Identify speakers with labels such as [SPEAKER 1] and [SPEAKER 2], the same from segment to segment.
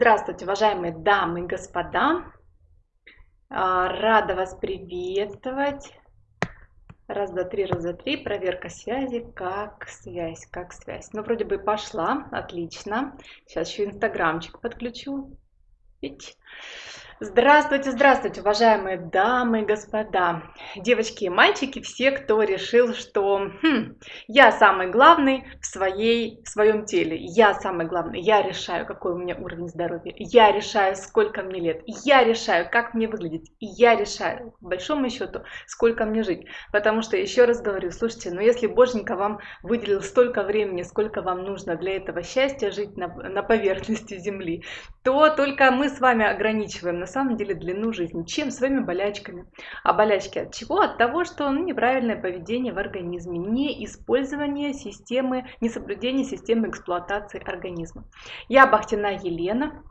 [SPEAKER 1] Здравствуйте, уважаемые дамы и господа! А, рада вас приветствовать. Раз, два, три, раз, два, три. Проверка связи. Как связь, как связь. Ну, вроде бы пошла. Отлично. Сейчас еще инстаграмчик подключу. Видите? Здравствуйте, здравствуйте, уважаемые дамы и господа, девочки и мальчики, все, кто решил, что хм, я самый главный в, своей, в своем теле, я самый главный, я решаю, какой у меня уровень здоровья, я решаю, сколько мне лет, я решаю, как мне выглядеть, я решаю, по большому счету, сколько мне жить. Потому что, еще раз говорю, слушайте, ну если Боженька вам выделил столько времени, сколько вам нужно для этого счастья жить на, на поверхности Земли, то только мы с вами ограничиваем самом деле длину жизни. Чем? Своими болячками. А болячки от чего? От того, что ну, неправильное поведение в организме, не использование системы, не соблюдение системы эксплуатации организма. Я Бахтина Елена,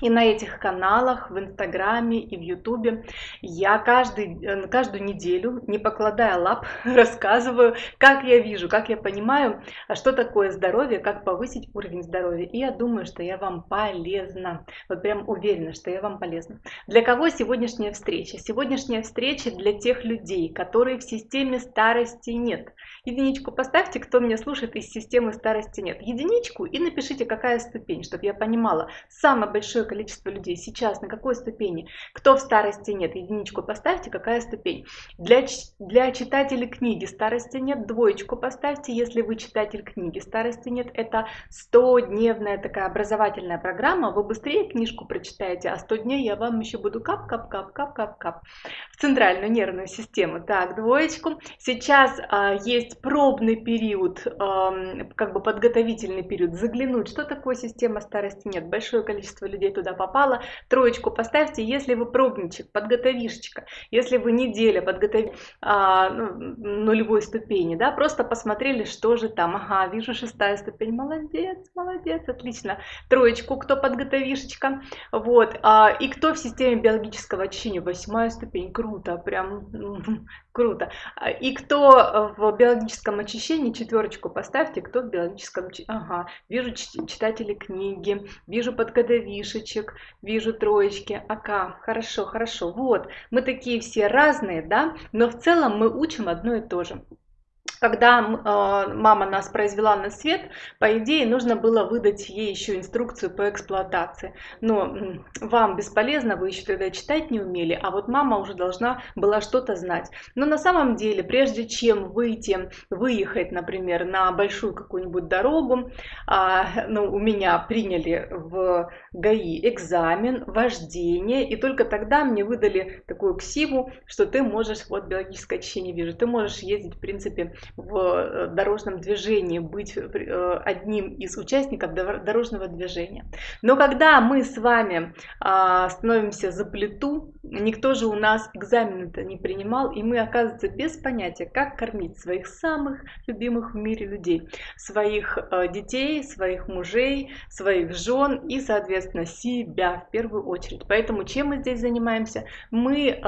[SPEAKER 1] и на этих каналах, в Инстаграме и в Ютубе я каждый, э, каждую неделю, не покладая лап, рассказываю, как я вижу, как я понимаю, а что такое здоровье, как повысить уровень здоровья. И я думаю, что я вам полезна. Вот прям уверена, что я вам полезна. Для кого сегодняшняя встреча? Сегодняшняя встреча для тех людей, которые в системе старости нет. Единичку поставьте, кто меня слушает из системы старости нет. Единичку и напишите, какая ступень, чтобы я понимала. Самое большое количество людей сейчас, на какой ступени, кто в старости нет, единичку поставьте, какая ступень. Для, для читателей книги старости нет, двоечку поставьте, если вы читатель книги старости нет, это 100-дневная такая образовательная программа, вы быстрее книжку прочитаете, а 100 дней я вам еще буду кап-кап-кап-кап-кап-кап в центральную нервную систему. Так, двоечку. Сейчас а, есть пробный период, как бы подготовительный период, заглянуть, что такое система старости нет. Большое количество людей туда попало. Троечку поставьте, если вы пробничек, подготовишечка, если вы неделя подготовили а, ну, нулевой ступени, да, просто посмотрели, что же там. Ага, вижу шестая ступень, молодец, молодец, отлично. Троечку, кто подготовишечка, вот. А, и кто в системе биологического очищения, восьмая ступень, круто, прям Круто. А, и кто в биологическом очищении, четверочку поставьте, кто в биологическом... Ага, вижу читатели книги, вижу подкодовишечек, вижу троечки. Ака, хорошо, хорошо. Вот, мы такие все разные, да, но в целом мы учим одно и то же когда э, мама нас произвела на свет, по идее, нужно было выдать ей еще инструкцию по эксплуатации. Но вам бесполезно, вы еще тогда читать не умели, а вот мама уже должна была что-то знать. Но на самом деле, прежде чем выйти, выехать, например, на большую какую-нибудь дорогу, э, ну, у меня приняли в ГАИ экзамен, вождение, и только тогда мне выдали такую ксиву, что ты можешь, вот биологическое очищение вижу, ты можешь ездить, в принципе, в э, дорожном движении, быть э, одним из участников дорожного движения. Но когда мы с вами а, становимся за плиту, никто же у нас экзамен-то не принимал, и мы, оказывается, без понятия, как кормить своих самых любимых в мире людей, своих э, детей, своих мужей, своих жен и, соответственно, себя в первую очередь. Поэтому чем мы здесь занимаемся? Мы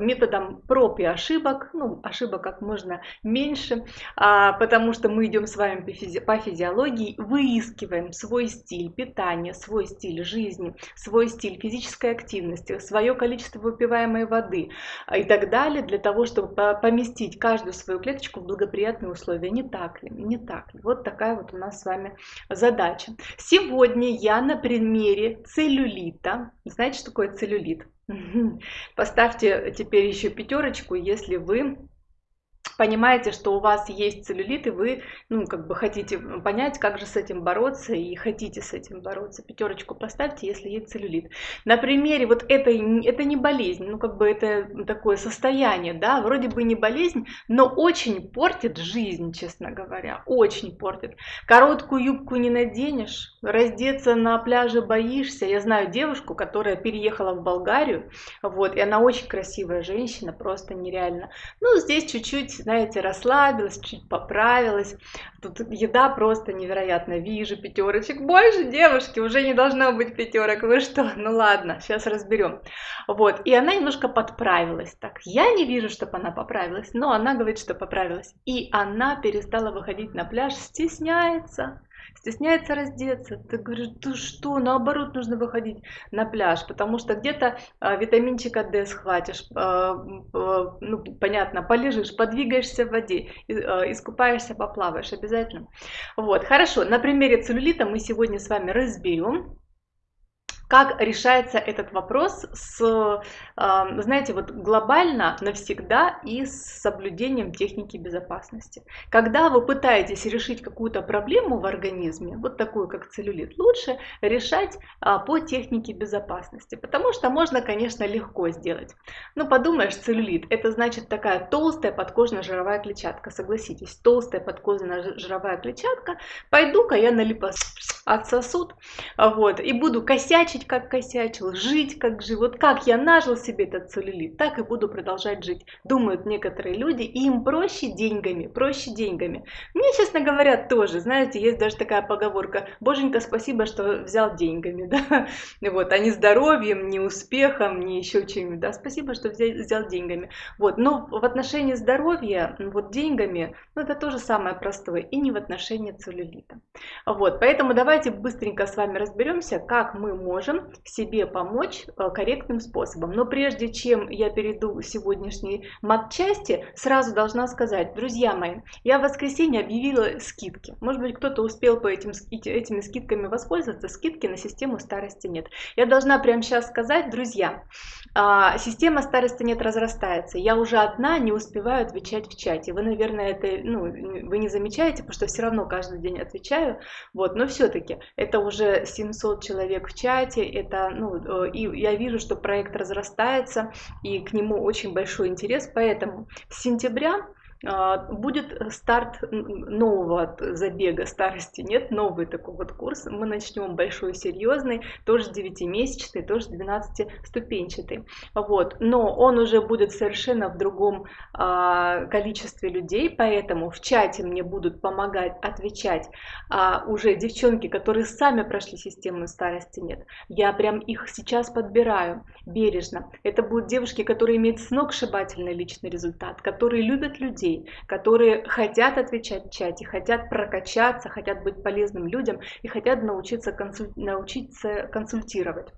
[SPEAKER 1] методом проб и ошибок, ну, ошибок как можно меньше, а, потому что мы идем с вами по физиологии, выискиваем свой стиль питания, свой стиль жизни, свой стиль физической активности, свое количество выпиваемой воды а, и так далее, для того, чтобы поместить каждую свою клеточку в благоприятные условия. Не так ли? Не так ли? Вот такая вот у нас с вами задача. Сегодня я на примере целлюлита, знаете, что такое целлюлит? Поставьте теперь еще пятерочку, если вы понимаете, что у вас есть целлюлит, и вы, ну, как бы хотите понять, как же с этим бороться, и хотите с этим бороться. Пятерочку поставьте, если есть целлюлит. На примере вот этой, это не болезнь, ну, как бы это такое состояние, да, вроде бы не болезнь, но очень портит жизнь, честно говоря, очень портит. Короткую юбку не наденешь, раздеться на пляже боишься. Я знаю девушку, которая переехала в Болгарию, вот, и она очень красивая женщина, просто нереально. Ну, здесь чуть-чуть знаете, расслабилась, чуть поправилась. Тут еда просто невероятно. Вижу пятерочек. Больше девушки, уже не должно быть пятерок. Вы что? Ну ладно, сейчас разберем. Вот, и она немножко подправилась. Так, я не вижу, чтобы она поправилась, но она говорит, что поправилась. И она перестала выходить на пляж, стесняется стесняется раздеться. Ты говоришь, ты что, наоборот, нужно выходить на пляж, потому что где-то а, витаминчика D схватишь, а, а, ну, понятно, полежишь, подвигаешься в воде, а, искупаешься, поплаваешь обязательно. Вот, хорошо, на примере целлюлита мы сегодня с вами разберем, как решается этот вопрос с, знаете, вот глобально навсегда и с соблюдением техники безопасности. Когда вы пытаетесь решить какую-то проблему в организме, вот такую как целлюлит, лучше решать а, по технике безопасности, потому что можно, конечно, легко сделать. Ну, подумаешь, целлюлит, это значит такая толстая подкожно-жировая клетчатка, согласитесь, толстая подкожно-жировая клетчатка, пойду-ка я на отсосут, вот, и буду косячить жить, как косячил, жить, как жил. Вот как я нажил себе этот целлюлит, так и буду продолжать жить, думают некоторые люди, и им проще деньгами, проще деньгами. Мне, честно говоря, тоже, знаете, есть даже такая поговорка, боженька, спасибо, что взял деньгами, да, вот, а не здоровьем, не успехом, не еще чем-нибудь, да, спасибо, что взял, взял деньгами. Вот, но в отношении здоровья, вот деньгами, ну, это тоже самое простое, и не в отношении целлюлита. Вот, поэтому давайте быстренько с вами разберемся, как мы можем можем себе помочь э, корректным способом. Но прежде чем я перейду к сегодняшней матчасти, сразу должна сказать, друзья мои, я в воскресенье объявила скидки. Может быть, кто-то успел по этим, этими скидками воспользоваться, скидки на систему старости нет. Я должна прямо сейчас сказать, друзья, а, система старости нет разрастается. Я уже одна не успеваю отвечать в чате. Вы, наверное, это ну, вы не замечаете, потому что все равно каждый день отвечаю. Вот, но все-таки это уже 700 человек в чате. Это, ну, и я вижу, что проект разрастается, и к нему очень большой интерес. Поэтому с сентября будет старт нового забега старости, нет, новый такой вот курс. Мы начнем большой, серьезный, тоже 9-месячный, тоже 12-ступенчатый. Вот. Но он уже будет совершенно в другом а, количестве людей, поэтому в чате мне будут помогать отвечать а, уже девчонки, которые сами прошли систему старости, нет. Я прям их сейчас подбираю бережно. Это будут девушки, которые имеют сногсшибательный личный результат, которые любят людей, людей, которые хотят отвечать в чате, хотят прокачаться, хотят быть полезным людям и хотят научиться, консуль... научиться консультировать.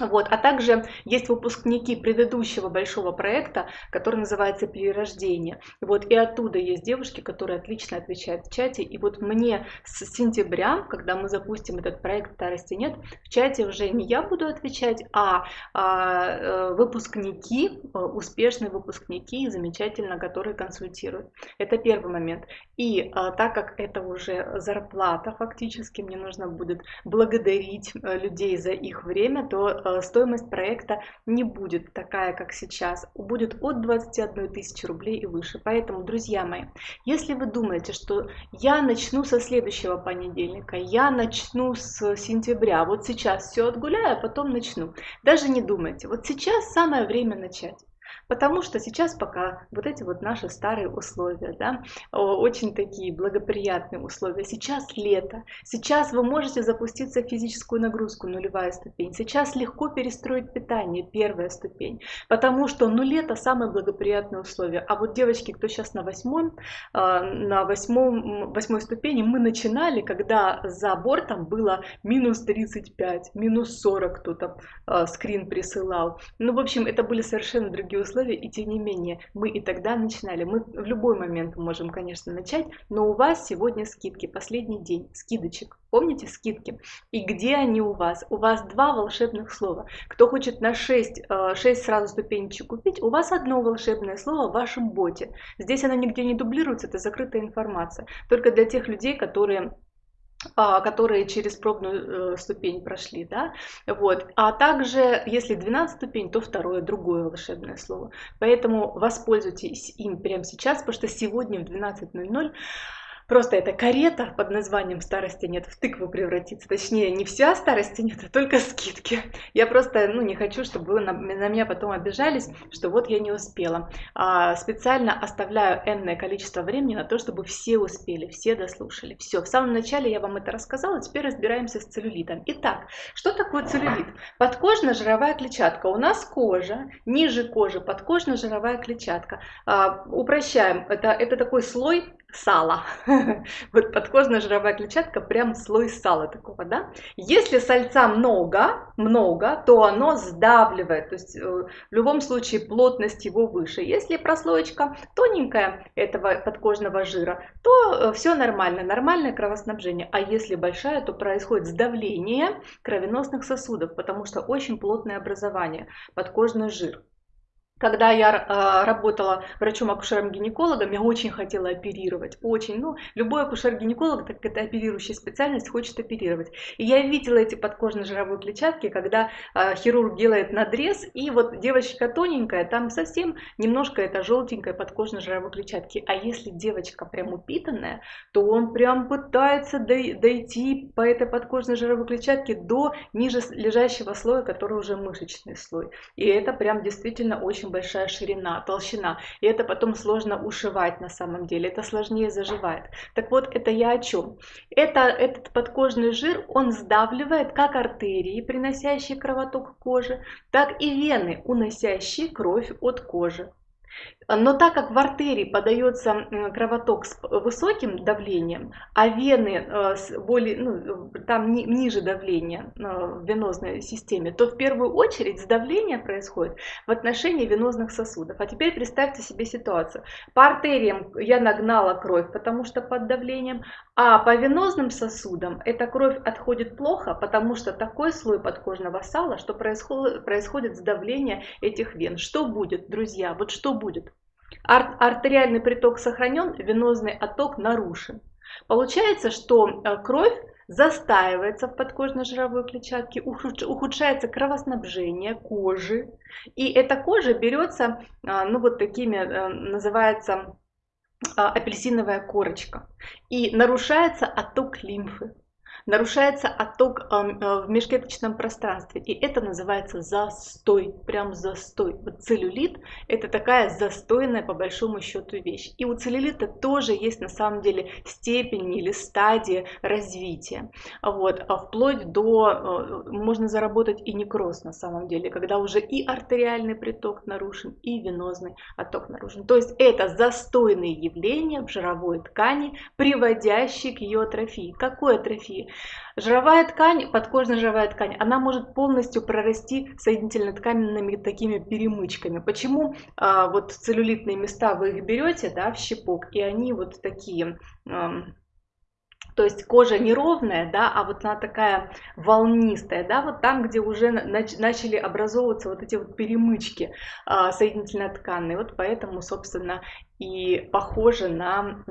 [SPEAKER 1] Вот. А также есть выпускники предыдущего большого проекта, который называется «Перерождение». Вот. И оттуда есть девушки, которые отлично отвечают в чате. И вот мне с сентября, когда мы запустим этот проект «Старости нет», в чате уже не я буду отвечать, а, а э, выпускники, э, успешные выпускники, замечательно, которые консультируют. Это первый момент. И а, так как это уже зарплата фактически, мне нужно будет благодарить людей за их время, то стоимость проекта не будет такая, как сейчас, будет от 21 тысячи рублей и выше. Поэтому, друзья мои, если вы думаете, что я начну со следующего понедельника, я начну с сентября, вот сейчас все отгуляю, а потом начну, даже не думайте, вот сейчас самое время начать. Потому что сейчас пока вот эти вот наши старые условия, да, очень такие благоприятные условия. Сейчас лето, сейчас вы можете запуститься в физическую нагрузку, нулевая ступень. Сейчас легко перестроить питание, первая ступень. Потому что, ну, лето самые благоприятные условия. А вот девочки, кто сейчас на восьмом, а, на восьмом, восьмой ступени, мы начинали, когда за бортом было минус 35, минус 40 кто-то а, скрин присылал. Ну, в общем, это были совершенно другие условия условия, и тем не менее мы и тогда начинали. Мы в любой момент можем, конечно, начать, но у вас сегодня скидки, последний день скидочек. Помните скидки? И где они у вас? У вас два волшебных слова. Кто хочет на 6, 6 э, сразу ступенечек купить, у вас одно волшебное слово в вашем боте. Здесь оно нигде не дублируется, это закрытая информация. Только для тех людей, которые которые через пробную э, ступень прошли, да, вот, а также, если 12 ступень, то второе, другое волшебное слово, поэтому воспользуйтесь им прямо сейчас, потому что сегодня в 12.00 Просто эта карета под названием «Старости нет» в тыкву превратится. Точнее, не вся старости нет, а только скидки. Я просто ну, не хочу, чтобы вы на, на меня потом обижались, что вот я не успела. А, специально оставляю энное количество времени на то, чтобы все успели, все дослушали. Все, в самом начале я вам это рассказала, теперь разбираемся с целлюлитом. Итак, что такое целлюлит? Подкожно-жировая клетчатка. У нас кожа, ниже кожи подкожно-жировая клетчатка. А, упрощаем, это, это такой слой сала. Вот подкожная жировая клетчатка прям слой сала такого, да. Если сальца много, много, то оно сдавливает, то есть э, в любом случае плотность его выше. Если прослоечка тоненькая этого подкожного жира, то э, все нормально, нормальное кровоснабжение. А если большая, то происходит сдавление кровеносных сосудов, потому что очень плотное образование, подкожный жир. Когда я э, работала врачом-акушером-гинекологом, я очень хотела оперировать, очень. Ну, любой акушер-гинеколог, так это оперирующая специальность, хочет оперировать. И я видела эти подкожно-жировые клетчатки, когда э, хирург делает надрез, и вот девочка тоненькая, там совсем немножко это желтенькая подкожно-жировой клетчатки. А если девочка прям упитанная, то он прям пытается дойти по этой подкожно-жировой клетчатке до ниже лежащего слоя, который уже мышечный слой. И это прям действительно очень очень большая ширина, толщина. И это потом сложно ушивать на самом деле, это сложнее заживает. Так вот, это я о чем? Это, этот подкожный жир, он сдавливает как артерии, приносящие кровоток к коже, так и вены, уносящие кровь от кожи. Но так как в артерии подается кровоток с высоким давлением, а вены э, более, ну, там ниже давления э, в венозной системе, то в первую очередь сдавление происходит в отношении венозных сосудов. А теперь представьте себе ситуацию. По артериям я нагнала кровь, потому что под давлением, а по венозным сосудам эта кровь отходит плохо, потому что такой слой подкожного сала, что происходит, происходит сдавление этих вен. Что будет, друзья? Вот что будет? Ар артериальный приток сохранен, венозный отток нарушен. Получается, что э, кровь застаивается в подкожно-жировой клетчатке, ухудшается кровоснабжение кожи, и эта кожа берется, а, ну вот такими, э, называется апельсиновая корочка, и нарушается отток лимфы нарушается отток э, в межклеточном пространстве, и это называется застой, прям застой. Вот целлюлит – это такая застойная по большому счету вещь. И у целлюлита тоже есть на самом деле степень или стадия развития. Вот, а вплоть до, э, можно заработать и некроз на самом деле, когда уже и артериальный приток нарушен, и венозный отток нарушен. То есть это застойные явления в жировой ткани, приводящие к ее атрофии. Какой атрофии? Жировая ткань, подкожная жировая ткань, она может полностью прорасти соединительно-тканными такими перемычками. Почему а, вот целлюлитные места вы их берете, да, в щепок, и они вот такие... А, то есть кожа неровная, да, а вот она такая волнистая, да, вот там, где уже нач начали образовываться вот эти вот перемычки а, соединительно-тканные, вот поэтому, собственно, и похоже на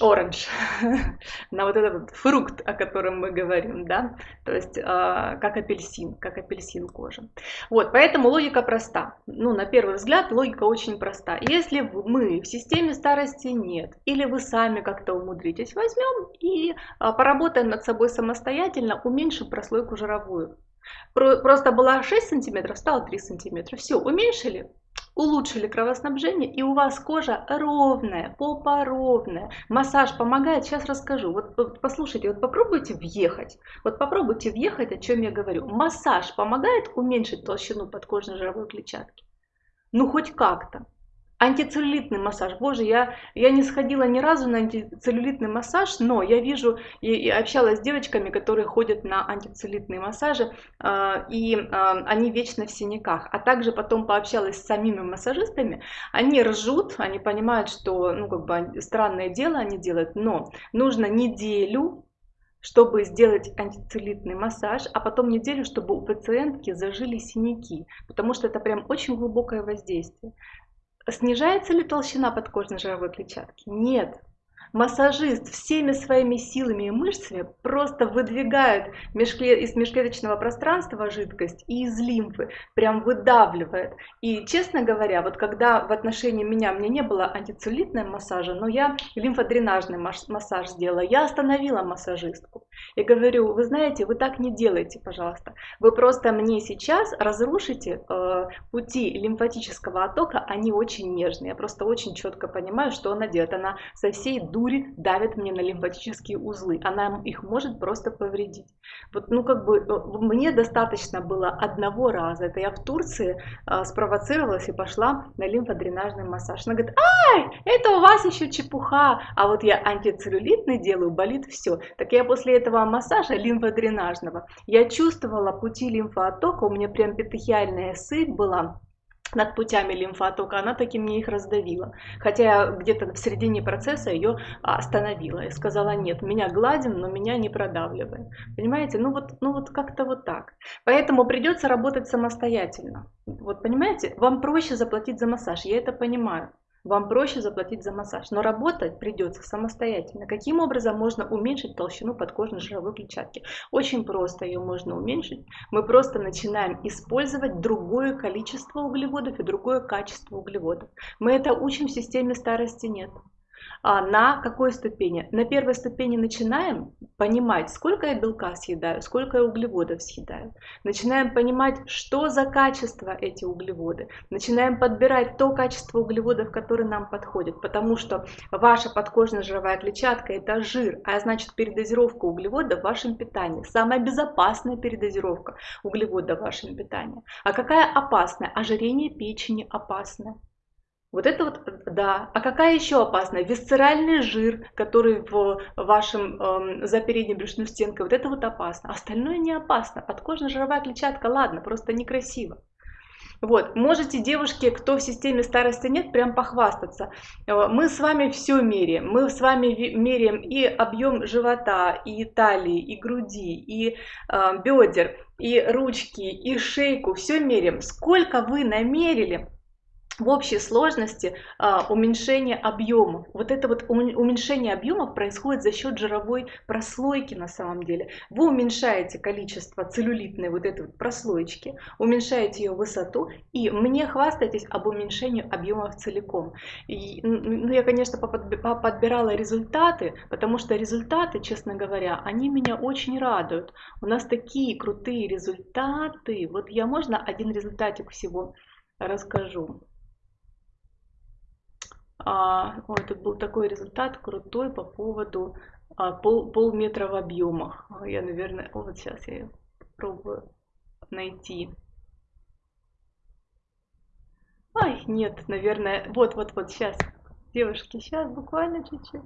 [SPEAKER 1] оранж, на вот этот фрукт, о котором мы говорим, да, то есть э, как апельсин, как апельсин кожи. Вот, поэтому логика проста. Ну, на первый взгляд, логика очень проста. Если мы в системе старости нет, или вы сами как-то умудритесь, возьмем и э, поработаем над собой самостоятельно, уменьшим прослойку жировую. Просто была 6 сантиметров, стало 3 сантиметра. Все, уменьшили, улучшили кровоснабжение, и у вас кожа ровная, попа ровная. Массаж помогает, сейчас расскажу. Вот, послушайте, вот попробуйте въехать. Вот попробуйте въехать, о чем я говорю. Массаж помогает уменьшить толщину подкожной жировой клетчатки? Ну, хоть как-то. Антицеллюлитный массаж. Боже, я, я не сходила ни разу на антицеллюлитный массаж, но я вижу и, и общалась с девочками, которые ходят на антицеллюлитные массажи, э, и э, они вечно в синяках. А также потом пообщалась с самими массажистами, они ржут, они понимают, что ну, как бы странное дело они делают, но нужно неделю чтобы сделать антицеллюлитный массаж, а потом неделю, чтобы у пациентки зажили синяки, потому что это прям очень глубокое воздействие. Снижается ли толщина подкожной жировой клетчатки? Нет. Массажист всеми своими силами и мышцами просто выдвигает из межклеточного пространства жидкость и из лимфы, прям выдавливает. И, честно говоря, вот когда в отношении меня, мне не было антицеллюлитного массажа, но я лимфодренажный массаж сделала, я остановила массажистку. И говорю, вы знаете, вы так не делайте, пожалуйста. Вы просто мне сейчас разрушите э, пути лимфатического оттока, они очень нежные. Я просто очень четко понимаю, что она делает. Она со всей души дури давит мне на лимфатические узлы. Она их может просто повредить. Вот, ну, как бы, э, мне достаточно было одного раза. Это я в Турции э, спровоцировалась и пошла на лимфодренажный массаж. Она говорит, ай, это у вас еще чепуха. А вот я антицеллюлитный делаю, болит все. Так я после этого массажа лимфодренажного, я чувствовала пути лимфооттока, у меня прям петехиальная сыпь была над путями лимфотока, она таки мне их раздавила. Хотя где-то в середине процесса ее остановила и сказала, нет, меня гладим, но меня не продавливаем. Понимаете, ну вот, ну вот как-то вот так. Поэтому придется работать самостоятельно. Вот понимаете, вам проще заплатить за массаж, я это понимаю вам проще заплатить за массаж, но работать придется самостоятельно. Каким образом можно уменьшить толщину подкожной жировой клетчатки? Очень просто ее можно уменьшить. Мы просто начинаем использовать другое количество углеводов и другое качество углеводов. Мы это учим в системе старости нет. А на какой ступени? На первой ступени начинаем понимать, сколько я белка съедаю, сколько я углеводов съедаю. Начинаем понимать, что за качество эти углеводы. Начинаем подбирать то качество углеводов, которое нам подходит. Потому что ваша подкожная жировая клетчатка это жир, а значит передозировка углеводов в вашем питании. Самая безопасная передозировка углеводов в вашем питании. А какая опасная? Ожирение печени опасное. Вот это вот, да. А какая еще опасная? Висцеральный жир, который в вашем, э, за передней брюшной стенкой, вот это вот опасно. Остальное не опасно. Подкожно-жировая клетчатка, ладно, просто некрасиво. Вот, можете, девушки, кто в системе старости нет, прям похвастаться. Э, мы с вами все меряем. Мы с вами меряем и объем живота, и талии, и груди, и э, бедер, и ручки, и шейку. Все меряем. Сколько вы намерили, в общей сложности а, уменьшение объемов. Вот это вот уменьшение объемов происходит за счет жировой прослойки на самом деле. Вы уменьшаете количество целлюлитной вот этой вот прослоечки, уменьшаете ее высоту и мне хвастаетесь об уменьшении объемов целиком. И, ну, я, конечно, подбирала результаты, потому что результаты, честно говоря, они меня очень радуют. У нас такие крутые результаты. Вот я можно один результатик всего расскажу. А, ой, тут был такой результат крутой по поводу а, пол, полметра в объемах. Я, наверное, вот сейчас я попробую найти. Ай, нет, наверное, вот-вот-вот, сейчас, девушки, сейчас буквально чуть-чуть.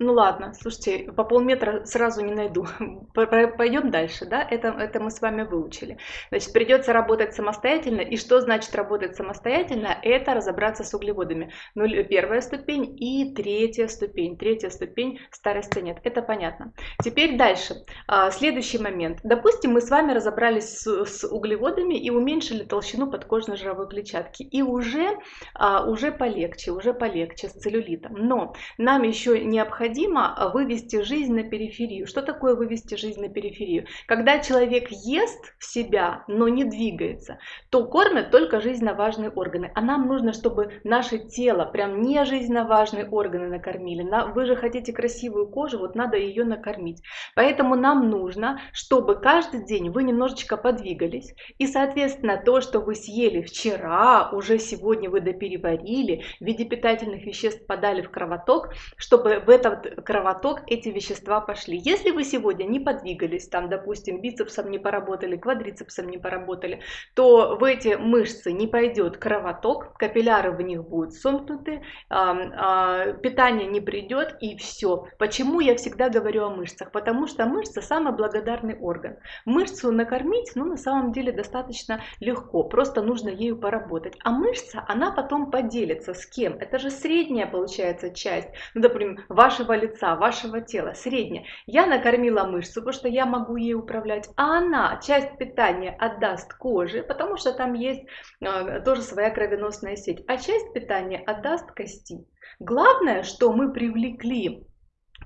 [SPEAKER 1] Ну ладно, слушайте, по полметра сразу не найду. Пойдем дальше, да? Это, это мы с вами выучили. Значит, придется работать самостоятельно. И что значит работать самостоятельно? Это разобраться с углеводами. Ну, первая ступень и третья ступень. Третья ступень старости нет. Это понятно. Теперь дальше. А, следующий момент. Допустим, мы с вами разобрались с, с углеводами и уменьшили толщину подкожной жировой клетчатки. И уже, а, уже полегче, уже полегче с целлюлитом. Но нам еще необходимо необходимо вывести жизнь на периферию. Что такое вывести жизнь на периферию? Когда человек ест в себя, но не двигается, то кормят только жизненно важные органы. А нам нужно, чтобы наше тело, прям не жизненно важные органы накормили. Вы же хотите красивую кожу, вот надо ее накормить. Поэтому нам нужно, чтобы каждый день вы немножечко подвигались. И, соответственно, то, что вы съели вчера, уже сегодня вы допереварили, в виде питательных веществ подали в кровоток, чтобы в этот кровоток эти вещества пошли. Если вы сегодня не подвигались, там, допустим, бицепсом не поработали, квадрицепсом не поработали, то в эти мышцы не пойдет кровоток, капилляры в них будут сомкнуты, питание не придет и все. Почему я всегда говорю о мышцах? Потому что мышца самый благодарный орган. Мышцу накормить, ну, на самом деле достаточно легко, просто нужно ею поработать. А мышца, она потом поделится с кем? Это же средняя, получается, часть. Ну, например, вашего лица, вашего тела, средняя. Я накормила мышцу, потому что я могу ей управлять, а она часть питания отдаст коже, потому что там есть э, тоже своя кровеносная сеть, а часть питания отдаст кости. Главное, что мы привлекли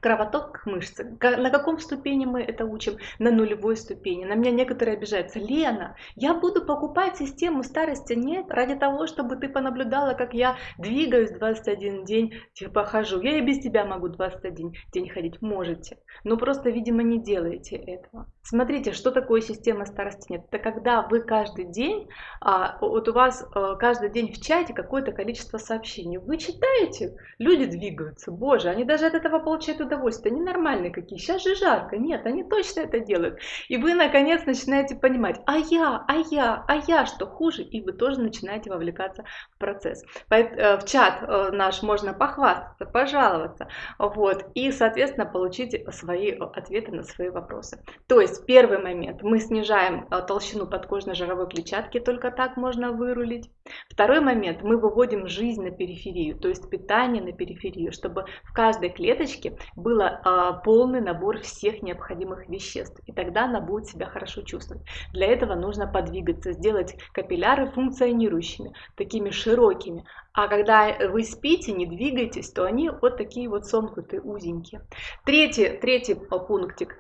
[SPEAKER 1] кровоток к мышце. На каком ступени мы это учим? На нулевой ступени. На меня некоторые обижаются. Лена, я буду покупать систему старости? Нет, ради того, чтобы ты понаблюдала, как я двигаюсь 21 день, типа хожу. Я и без тебя могу 21 день ходить. Можете. Но просто, видимо, не делаете этого. Смотрите, что такое система старости нет. Это когда вы каждый день, а, вот у вас а, каждый день в чате какое-то количество сообщений. Вы читаете, люди двигаются. Боже, они даже от этого получают удовольствие, они нормальные какие, сейчас же жарко, нет, они точно это делают. И вы наконец начинаете понимать, а я, а я, а я что хуже, и вы тоже начинаете вовлекаться в процесс. Э, в чат э, наш можно похвастаться, пожаловаться, вот, и, соответственно, получить свои ответы на свои вопросы. То есть, первый момент, мы снижаем э, толщину подкожной жировой клетчатки, только так можно вырулить. Второй момент, мы выводим жизнь на периферию, то есть питание на периферию, чтобы в каждой клеточке был а, полный набор всех необходимых веществ. И тогда она будет себя хорошо чувствовать. Для этого нужно подвигаться, сделать капилляры функционирующими, такими широкими. А когда вы спите, не двигаетесь, то они вот такие вот сомкнутые, узенькие. Третий, третий пунктик.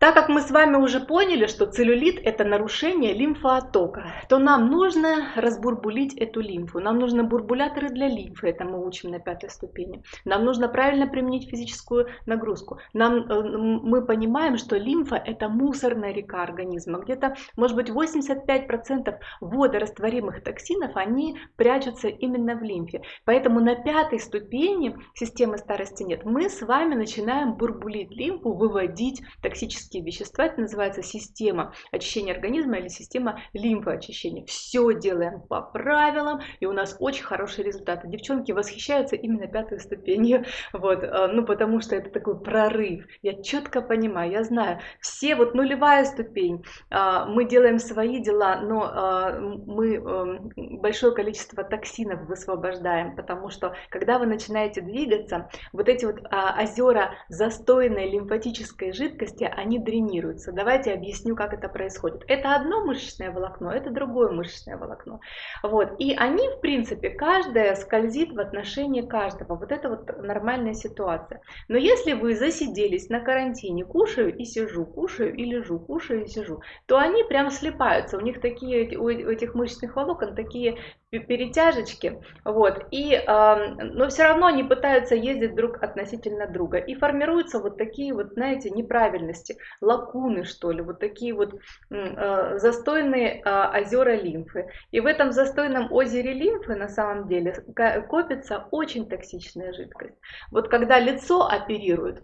[SPEAKER 1] Так как мы с вами уже поняли, что целлюлит это нарушение лимфооттока, то нам нужно разбурбулить эту лимфу. Нам нужны бурбуляторы для лимфы, это мы учим на пятой ступени. Нам нужно правильно применить физическую нагрузку. Нам, э, мы понимаем, что лимфа это мусорная река организма. Где-то, может быть, 85% водорастворимых токсинов, они прячутся именно в лимфе. Поэтому на пятой ступени системы старости нет. Мы с вами начинаем бурбулить лимфу, выводить токсические химические вещества, это называется система очищения организма или система лимфоочищения. Все делаем по правилам, и у нас очень хорошие результаты. Девчонки восхищаются именно пятой ступенью, вот, э, ну потому что это такой прорыв. Я четко понимаю, я знаю, все вот нулевая ступень, а, мы делаем свои дела, но а, мы эм, большое количество токсинов высвобождаем, потому что когда вы начинаете двигаться, вот эти вот а, озера застойной лимфатической жидкости, они дренируются. Давайте объясню, как это происходит. Это одно мышечное волокно, это другое мышечное волокно. Вот. И они, в принципе, каждая скользит в отношении каждого. Вот это вот нормальная ситуация. Но если вы засиделись на карантине, кушаю и сижу, кушаю и лежу, кушаю и сижу, то они прям слипаются. У них такие, у этих мышечных волокон такие перетяжечки, вот, и, э, но все равно они пытаются ездить друг относительно друга, и формируются вот такие вот, знаете, неправильности, лакуны, что ли, вот такие вот э, застойные э, озера лимфы, и в этом застойном озере лимфы на самом деле копится очень токсичная жидкость. Вот когда лицо оперируют,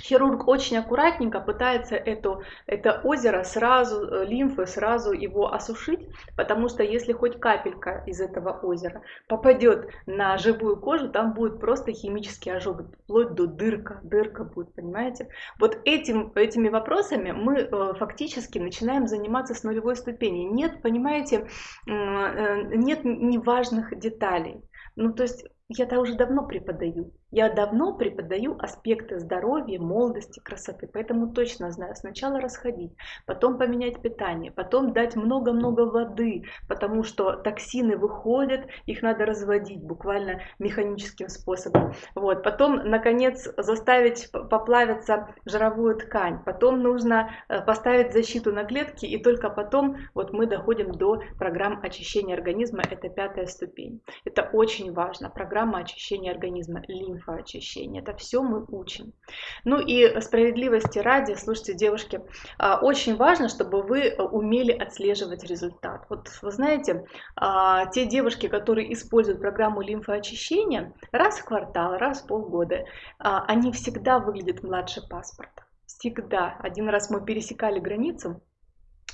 [SPEAKER 1] Хирург очень аккуратненько пытается это, это озеро сразу, э, лимфы сразу его осушить, потому что если хоть капелька из этого озера попадет на живую кожу, там будет просто химический ожог, вплоть до дырка, дырка будет, понимаете? Вот этим, этими вопросами мы э, фактически начинаем заниматься с нулевой ступени. Нет, понимаете, э, нет неважных деталей. Ну, то есть я-то уже давно преподаю. Я давно преподаю аспекты здоровья, молодости, красоты, поэтому точно знаю, сначала расходить, потом поменять питание, потом дать много-много воды, потому что токсины выходят, их надо разводить буквально механическим способом. Вот. Потом, наконец, заставить поплавиться жировую ткань, потом нужно э, поставить защиту на клетки, и только потом вот мы доходим до программ очищения организма, это пятая ступень. Это очень важно, программа очищения организма, лимф лимфоочищения. Это все мы учим. Ну и справедливости ради, слушайте, девушки, а, очень важно, чтобы вы умели отслеживать результат. Вот вы знаете, а, те девушки, которые используют программу лимфоочищения, раз в квартал, раз в полгода, а, они всегда выглядят младше паспорта. Всегда. Один раз мы пересекали границу,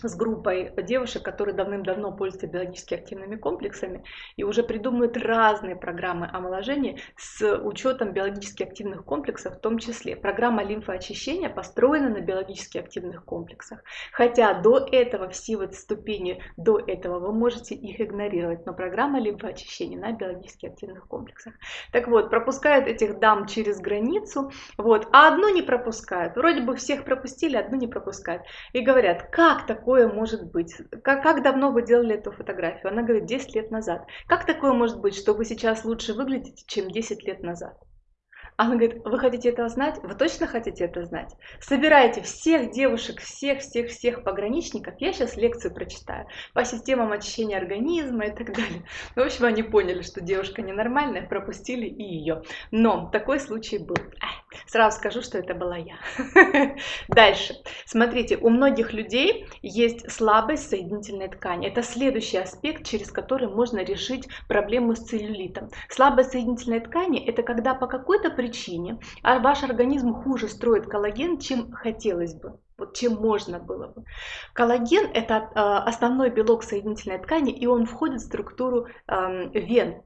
[SPEAKER 1] с группой девушек, которые давным-давно пользуются биологически активными комплексами и уже придумывают разные программы омоложения с учетом биологически активных комплексов в том числе. Программа лимфоочищения построена на биологически активных комплексах. Хотя до этого, все вот ступени до этого вы можете их игнорировать, но программа лимфоочищения на биологически активных комплексах. Так вот, пропускают этих дам через границу, вот, а одну не пропускают. Вроде бы всех пропустили, одну не пропускают. И говорят, как такое такое может быть? Как, как давно вы делали эту фотографию? Она говорит, 10 лет назад. Как такое может быть, что вы сейчас лучше выглядите, чем 10 лет назад? Она говорит, вы хотите это знать? Вы точно хотите это знать? Собирайте всех девушек, всех, всех, всех пограничников. Я сейчас лекцию прочитаю по системам очищения организма и так далее. Ну, в общем, они поняли, что девушка ненормальная, пропустили и ее. Но такой случай был. Сразу скажу, что это была я. Дальше. Смотрите, у многих людей есть слабость соединительной ткани. Это следующий аспект, через который можно решить проблему с целлюлитом. Слабость соединительной ткани – это когда по какой-то причине а ваш организм хуже строит коллаген, чем хотелось бы. Вот чем можно было бы. Коллаген – это э, основной белок соединительной ткани, и он входит в структуру э, вен.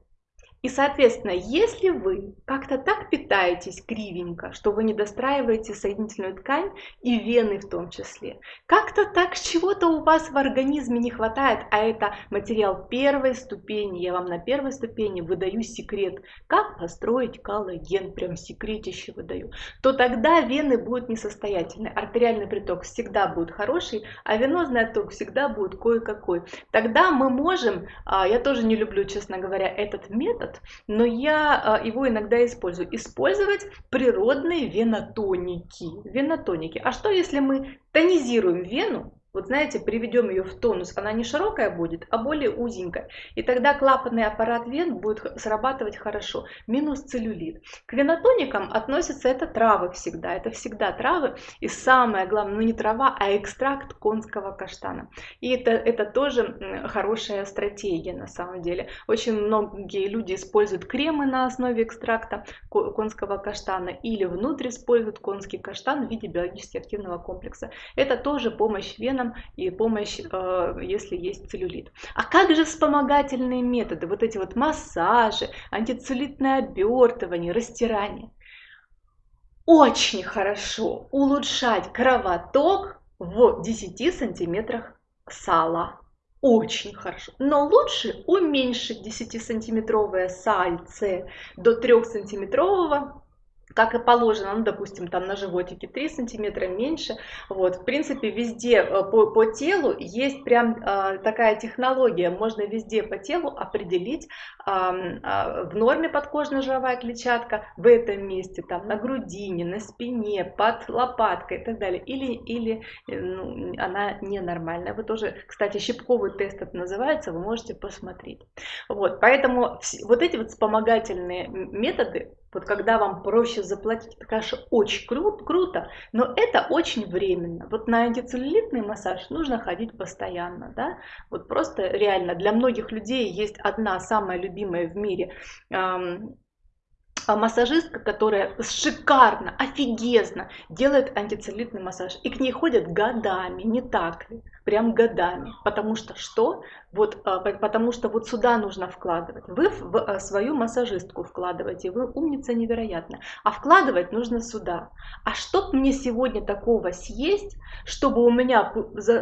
[SPEAKER 1] И, соответственно, если вы как-то так питаетесь кривенько, что вы не достраиваете соединительную ткань и вены в том числе, как-то так чего-то у вас в организме не хватает, а это материал первой ступени, я вам на первой ступени выдаю секрет, как построить коллаген, прям секретище выдаю, то тогда вены будут несостоятельны, артериальный приток всегда будет хороший, а венозный отток всегда будет кое-какой. Тогда мы можем, а, я тоже не люблю, честно говоря, этот метод, метод, но я а, его иногда использую. Использовать природные венотоники. Венотоники. А что если мы тонизируем вену, вот знаете, приведем ее в тонус, она не широкая будет, а более узенькая. И тогда клапанный аппарат вен будет срабатывать хорошо. Минус целлюлит. К венотоникам относятся это травы всегда. Это всегда травы. И самое главное, ну не трава, а экстракт конского каштана. И это, это тоже хорошая стратегия на самом деле. Очень многие люди используют кремы на основе экстракта конского каштана или внутрь используют конский каштан в виде биологически активного комплекса. Это тоже помощь вен венам и помощь, э, если есть целлюлит. А как же вспомогательные методы, вот эти вот массажи, антицеллюлитное обертывание, растирание? Очень хорошо улучшать кровоток в 10 сантиметрах сала. Очень хорошо. Но лучше уменьшить 10-сантиметровое сальце до 3-сантиметрового как и положено, ну, допустим, там на животике 3 сантиметра меньше. Вот, в принципе, везде э, по, по телу есть прям э, такая технология, можно везде по телу определить э, э, в норме подкожно-жировая клетчатка, в этом месте, там на грудине, на спине, под лопаткой и так далее, или, или э, ну, она ненормальная. Вы тоже, кстати, щипковый тест это называется, вы можете посмотреть. Вот, поэтому вот эти вот вспомогательные методы, вот когда вам проще заплатить, это, конечно, очень кру- круто, но это очень временно. Вот на антицеллюлитный массаж нужно ходить постоянно, да. Вот просто реально для многих людей есть одна самая любимая в мире эм, массажистка, которая шикарно, офигезно делает антицеллюлитный массаж. И к ней ходят годами, не так ли? Прям годами. Потому что что? Вот, а, потому что вот сюда нужно вкладывать. Вы в а, свою массажистку вкладываете, вы умница невероятно. А вкладывать нужно сюда. А что мне сегодня такого съесть, чтобы у меня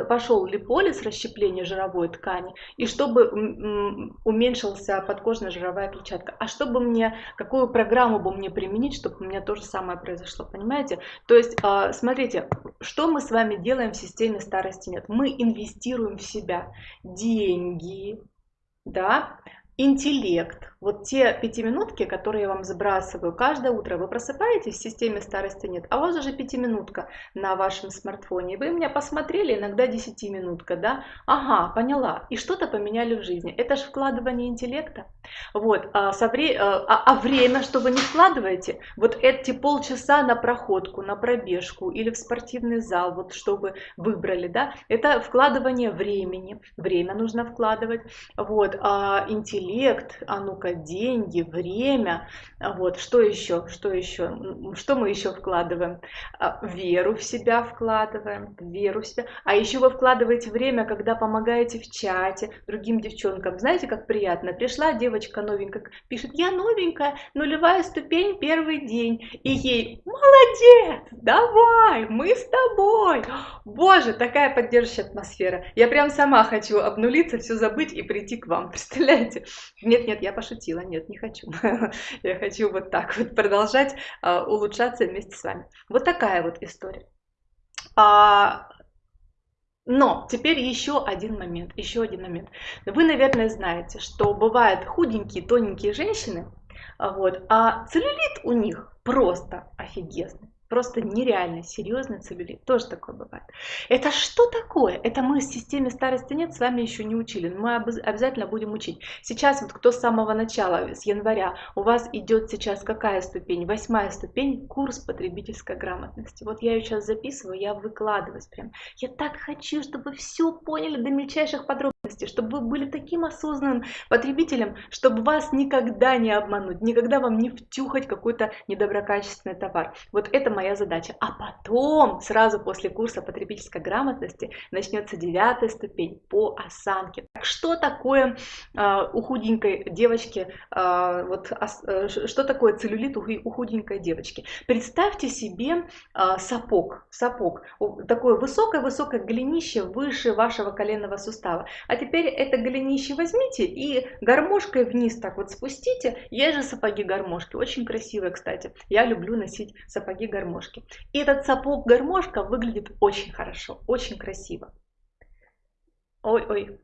[SPEAKER 1] пошел липолиз, расщепление жировой ткани, и чтобы уменьшился подкожно-жировая клетчатка? А чтобы мне, какую программу бы мне применить, чтобы у меня то же самое произошло, понимаете? То есть, а, смотрите, что мы с вами делаем в системе старости нет? Мы инвестируем в себя деньги, да, интеллект, вот те пятиминутки, которые я вам забрасываю каждое утро, вы просыпаетесь в системе старости нет, а у вас уже пятиминутка на вашем смартфоне. Вы меня посмотрели, иногда десятиминутка, да? Ага, поняла. И что-то поменяли в жизни. Это же вкладывание интеллекта. Вот, а, со вре... а, а, а время, что вы не вкладываете, вот эти полчаса на проходку, на пробежку или в спортивный зал, вот что вы выбрали, да, это вкладывание времени. Время нужно вкладывать. Вот, а интеллект, а ну-ка, деньги, время. Вот, что еще? Что еще? Что мы еще вкладываем? А, веру в себя вкладываем, веру в себя. А еще вы вкладываете время, когда помогаете в чате другим девчонкам. Знаете, как приятно? Пришла девочка новенькая, пишет, я новенькая, нулевая ступень, первый день. И ей, молодец, давай, мы с тобой. Боже, такая поддерживающая атмосфера. Я прям сама хочу обнулиться, все забыть и прийти к вам. Представляете? Нет, нет, я пошутила нет, не хочу. Я хочу вот так вот продолжать а, улучшаться вместе с вами. Вот такая вот история. А, но теперь еще один момент, еще один момент. Вы, наверное, знаете, что бывают худенькие, тоненькие женщины, Вот. А целлюлит у них просто офигезный. Просто нереально серьезный целлюлит. Тоже такое бывает. Это что такое? Это мы в системе старости нет с вами еще не учили. Но мы обязательно будем учить. Сейчас вот кто с самого начала, с января, у вас идет сейчас какая ступень? Восьмая ступень, курс потребительской грамотности. Вот я ее сейчас записываю, я выкладываюсь прям. Я так хочу, чтобы все поняли до мельчайших подробностей, чтобы вы были таким осознанным потребителем, чтобы вас никогда не обмануть, никогда вам не втюхать какой-то недоброкачественный товар. Вот это моя задача. А потом, сразу после курса потребительской грамотности, начнется девятая ступень по осанке. Что такое э, у худенькой девочки, э, вот, э, что такое целлюлит у, у худенькой девочки? Представьте себе э, сапог, сапог, такое высокое-высокое голенище выше вашего коленного сустава. А теперь это голенище возьмите и гармошкой вниз так вот спустите. Есть же сапоги-гармошки, очень красивые, кстати. Я люблю носить сапоги-гармошки гармошки. И этот сапог гармошка выглядит очень хорошо, очень красиво. Ой-ой,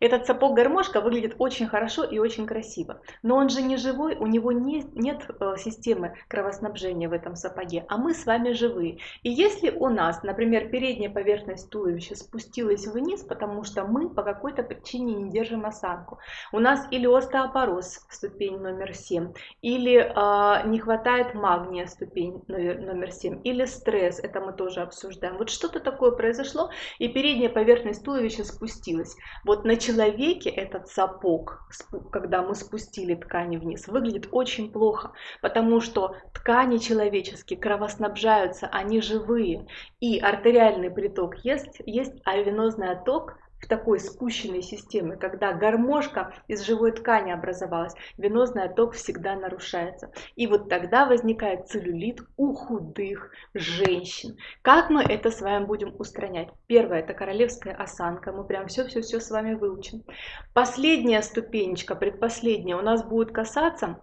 [SPEAKER 1] Этот сапог-гармошка выглядит очень хорошо и очень красиво. Но он же не живой, у него не, нет э, системы кровоснабжения в этом сапоге, а мы с вами живые. И если у нас, например, передняя поверхность туловища спустилась вниз, потому что мы по какой-то причине не держим осанку, у нас или остеопороз, ступень номер 7, или э, не хватает магния, ступень номер, номер 7, или стресс, это мы тоже обсуждаем. Вот что-то такое произошло, и передняя поверхность туловища спустилась. Вот на человеке этот сапог, когда мы спустили ткани вниз, выглядит очень плохо, потому что ткани человеческие кровоснабжаются, они живые, и артериальный приток есть, есть а венозный отток в такой спущенной системе, когда гармошка из живой ткани образовалась, венозный отток всегда нарушается. И вот тогда возникает целлюлит у худых женщин. Как мы это с вами будем устранять? Первое, это королевская осанка, мы прям все-все-все с вами выучим. Последняя ступенечка, предпоследняя, у нас будет касаться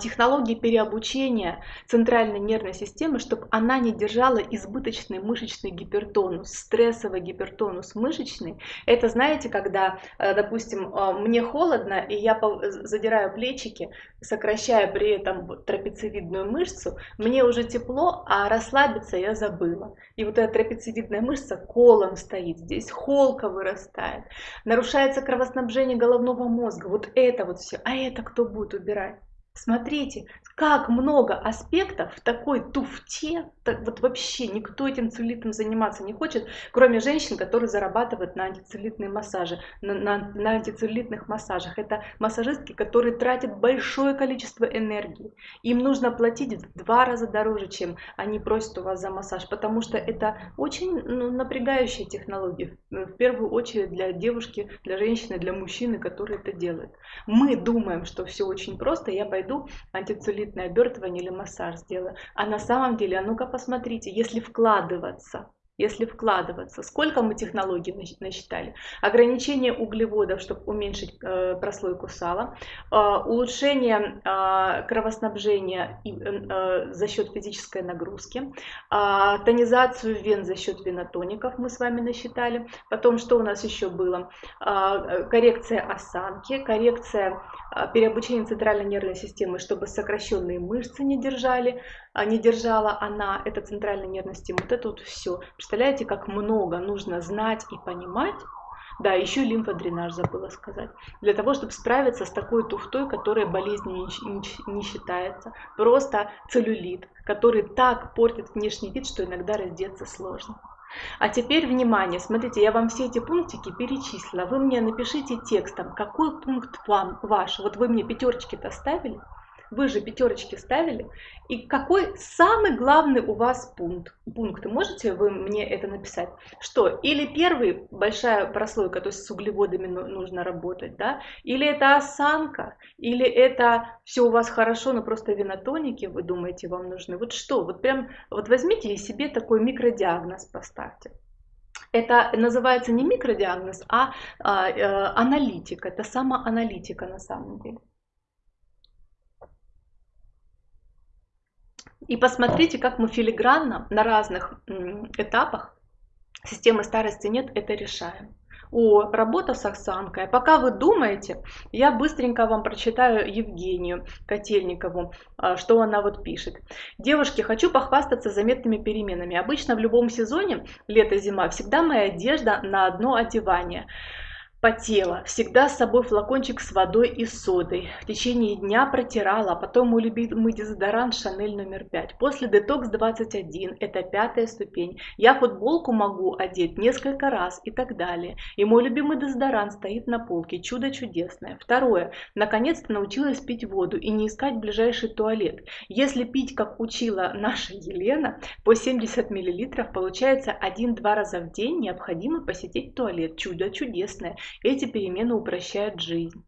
[SPEAKER 1] технологии переобучения центральной нервной системы, чтобы она не держала избыточный мышечный гипертонус, стрессовый гипертонус мышечный. Это знаете, когда, э, допустим, э, мне холодно, и я задираю плечики, сокращая при этом трапециевидную мышцу, мне уже тепло, а расслабиться я забыла. И вот эта трапециевидная мышца колом стоит, здесь холка вырастает, нарушается кровоснабжение головного мозга. Вот это вот все. А это кто будет убирать? Смотрите, как много аспектов в такой туфте, так вот вообще никто этим целлюлитом заниматься не хочет, кроме женщин, которые зарабатывают на антицеллюлитные массажи, на, на, на антицеллюлитных массажах. Это массажистки, которые тратят большое количество энергии. Им нужно платить в два раза дороже, чем они просят у вас за массаж, потому что это очень ну, напрягающая технология, в первую очередь для девушки, для женщины, для мужчины, которые это делают. Мы думаем, что все очень просто, я пойду пойду антицеллюлитное обертывание или массаж сделаю. А на самом деле, а ну-ка посмотрите, если вкладываться если вкладываться. Сколько мы технологий насчитали? Ограничение углеводов, чтобы уменьшить э, прослойку сала, э, улучшение э, кровоснабжения и, э, за счет физической нагрузки, э, тонизацию вен за счет венотоников мы с вами насчитали. Потом, что у нас еще было? Э, коррекция осанки, коррекция э, переобучения центральной нервной системы, чтобы сокращенные мышцы не держали, а не держала она, это центральная нервная система. Вот это вот все. Представляете, как много нужно знать и понимать, да, еще лимфодренаж забыла сказать. Для того, чтобы справиться с такой туфтой, которая болезнью не, не считается. Просто целлюлит, который так портит внешний вид, что иногда раздеться сложно. А теперь внимание, смотрите, я вам все эти пунктики перечислила. Вы мне напишите текстом, какой пункт вам ваш. Вот вы мне пятерочки-то ставили. Вы же пятерочки ставили. И какой самый главный у вас пункт? Пункт, можете вы мне это написать? Что? Или первый, большая прослойка, то есть с углеводами нужно работать, да? Или это осанка? Или это все у вас хорошо, но просто винотоники, вы думаете, вам нужны? Вот что? Вот прям, вот возьмите и себе такой микродиагноз поставьте. Это называется не микродиагноз, а, а э, аналитика. Это самоаналитика на самом деле. И посмотрите, как мы филигранно на разных этапах системы старости нет, это решаем. О, работа с осанкой. Пока вы думаете, я быстренько вам прочитаю Евгению Котельникову, а, что она вот пишет. Девушки, хочу похвастаться заметными переменами. Обычно в любом сезоне, лето-зима, всегда моя одежда на одно одевание потела. Всегда с собой флакончик с водой и содой. В течение дня протирала, а потом мой любимый дезодорант Шанель номер 5. После детокс 21, это пятая ступень. Я футболку могу одеть несколько раз и так далее. И мой любимый дезодорант стоит на полке. Чудо чудесное. Второе. Наконец-то научилась пить воду и не искать ближайший туалет. Если пить, как учила наша Елена, по 70 мл, получается 1-2 раза в день необходимо посетить туалет. Чудо чудесное. Эти перемены упрощают жизнь.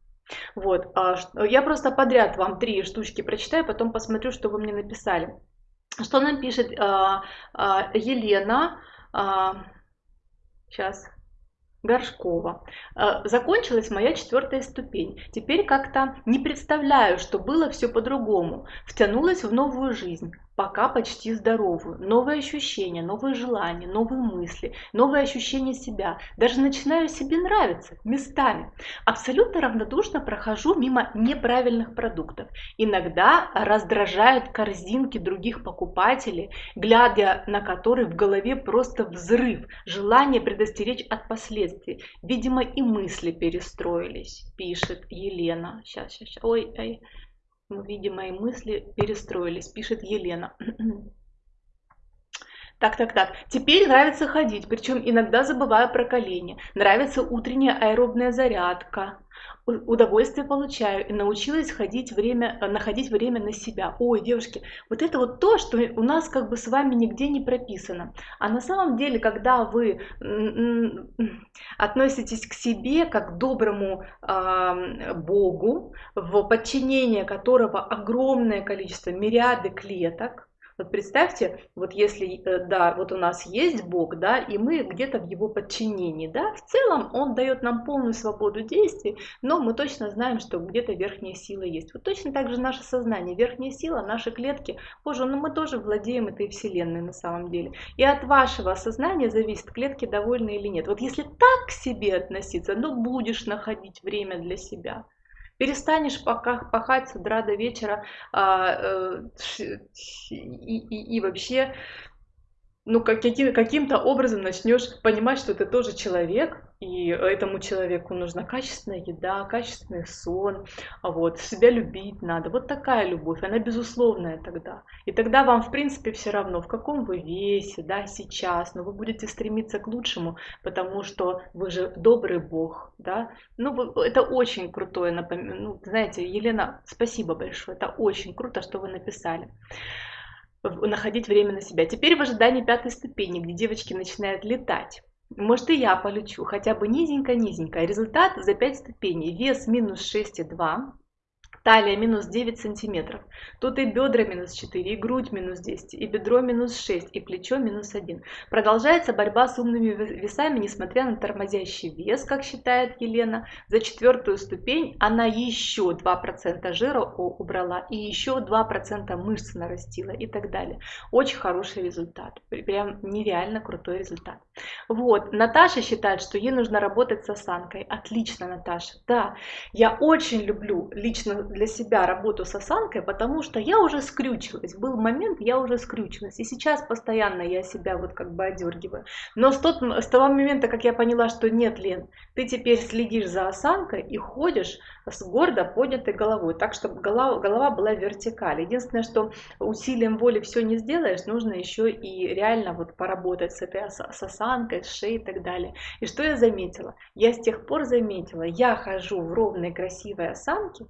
[SPEAKER 1] Вот, а я просто подряд вам три штучки прочитаю, потом посмотрю, что вы мне написали. Что нам пишет а, а, Елена? Сейчас. Горшкова. Закончилась моя четвертая ступень. Теперь как-то не представляю, что было все по-другому. Втянулась в новую жизнь пока почти здоровую. Новые ощущения, новые желания, новые мысли, новые ощущения себя. Даже начинаю себе нравиться местами. Абсолютно равнодушно прохожу мимо неправильных продуктов. Иногда раздражают корзинки других покупателей, глядя на которые в голове просто взрыв, желание предостеречь от последствий. Видимо, и мысли перестроились, пишет Елена. Сейчас, сейчас, сейчас. Ой, ой. Ну, видимо, и мысли перестроились, пишет Елена. Так, так, так. Теперь нравится ходить, причем иногда забываю про колени. Нравится утренняя аэробная зарядка удовольствие получаю и научилась ходить время, находить время на себя. Ой, девушки, вот это вот то, что у нас как бы с вами нигде не прописано. А на самом деле, когда вы относитесь к себе как к доброму э, Богу, в подчинение которого огромное количество, мириады клеток, вот представьте, вот если, э, да, вот у нас есть Бог, да, и мы где-то в его подчинении, да, в целом он дает нам полную свободу действий, но мы точно знаем, что где-то верхняя сила есть. Вот точно так же наше сознание, верхняя сила, наши клетки, боже, ну мы тоже владеем этой вселенной на самом деле. И от вашего сознания зависит, клетки довольны или нет. Вот если так к себе относиться, ну будешь находить время для себя перестанешь пока пахать с утра до вечера а, э, и, и, и вообще ну, как, каким, каким-то образом начнешь понимать, что ты тоже человек, и этому человеку нужна качественная еда, качественный сон, вот, себя любить надо. Вот такая любовь, она безусловная тогда. И тогда вам, в принципе, все равно, в каком вы весе, да, сейчас, но вы будете стремиться к лучшему, потому что вы же добрый Бог, да. Ну, это очень крутое напоминание. Ну, знаете, Елена, спасибо большое, это очень круто, что вы написали находить время на себя. Теперь в ожидании пятой ступени, где девочки начинают летать. Может и я полечу, хотя бы низенько-низенько. Результат за 5 ступеней. Вес минус 6,2. Талия минус 9 сантиметров. Тут и бедра минус 4, и грудь минус 10, и бедро минус 6, и плечо минус 1. Продолжается борьба с умными весами, несмотря на тормозящий вес, как считает Елена. За четвертую ступень она еще 2% жира убрала, и еще 2% мышц нарастила и так далее. Очень хороший результат. Прям нереально крутой результат. Вот, Наташа считает, что ей нужно работать с осанкой. Отлично, Наташа. Да, я очень люблю лично для себя работу с осанкой, потому что я уже скрючилась. Был момент, я уже скрючилась. И сейчас постоянно я себя вот как бы одергиваю. Но с, тот, с того момента, как я поняла, что нет, Лен, ты теперь следишь за осанкой и ходишь с гордо поднятой головой, так, чтобы голова, голова была вертикаль. Единственное, что усилием воли все не сделаешь, нужно еще и реально вот поработать с этой с осанкой, с шеей и так далее. И что я заметила? Я с тех пор заметила, я хожу в ровной красивой осанке,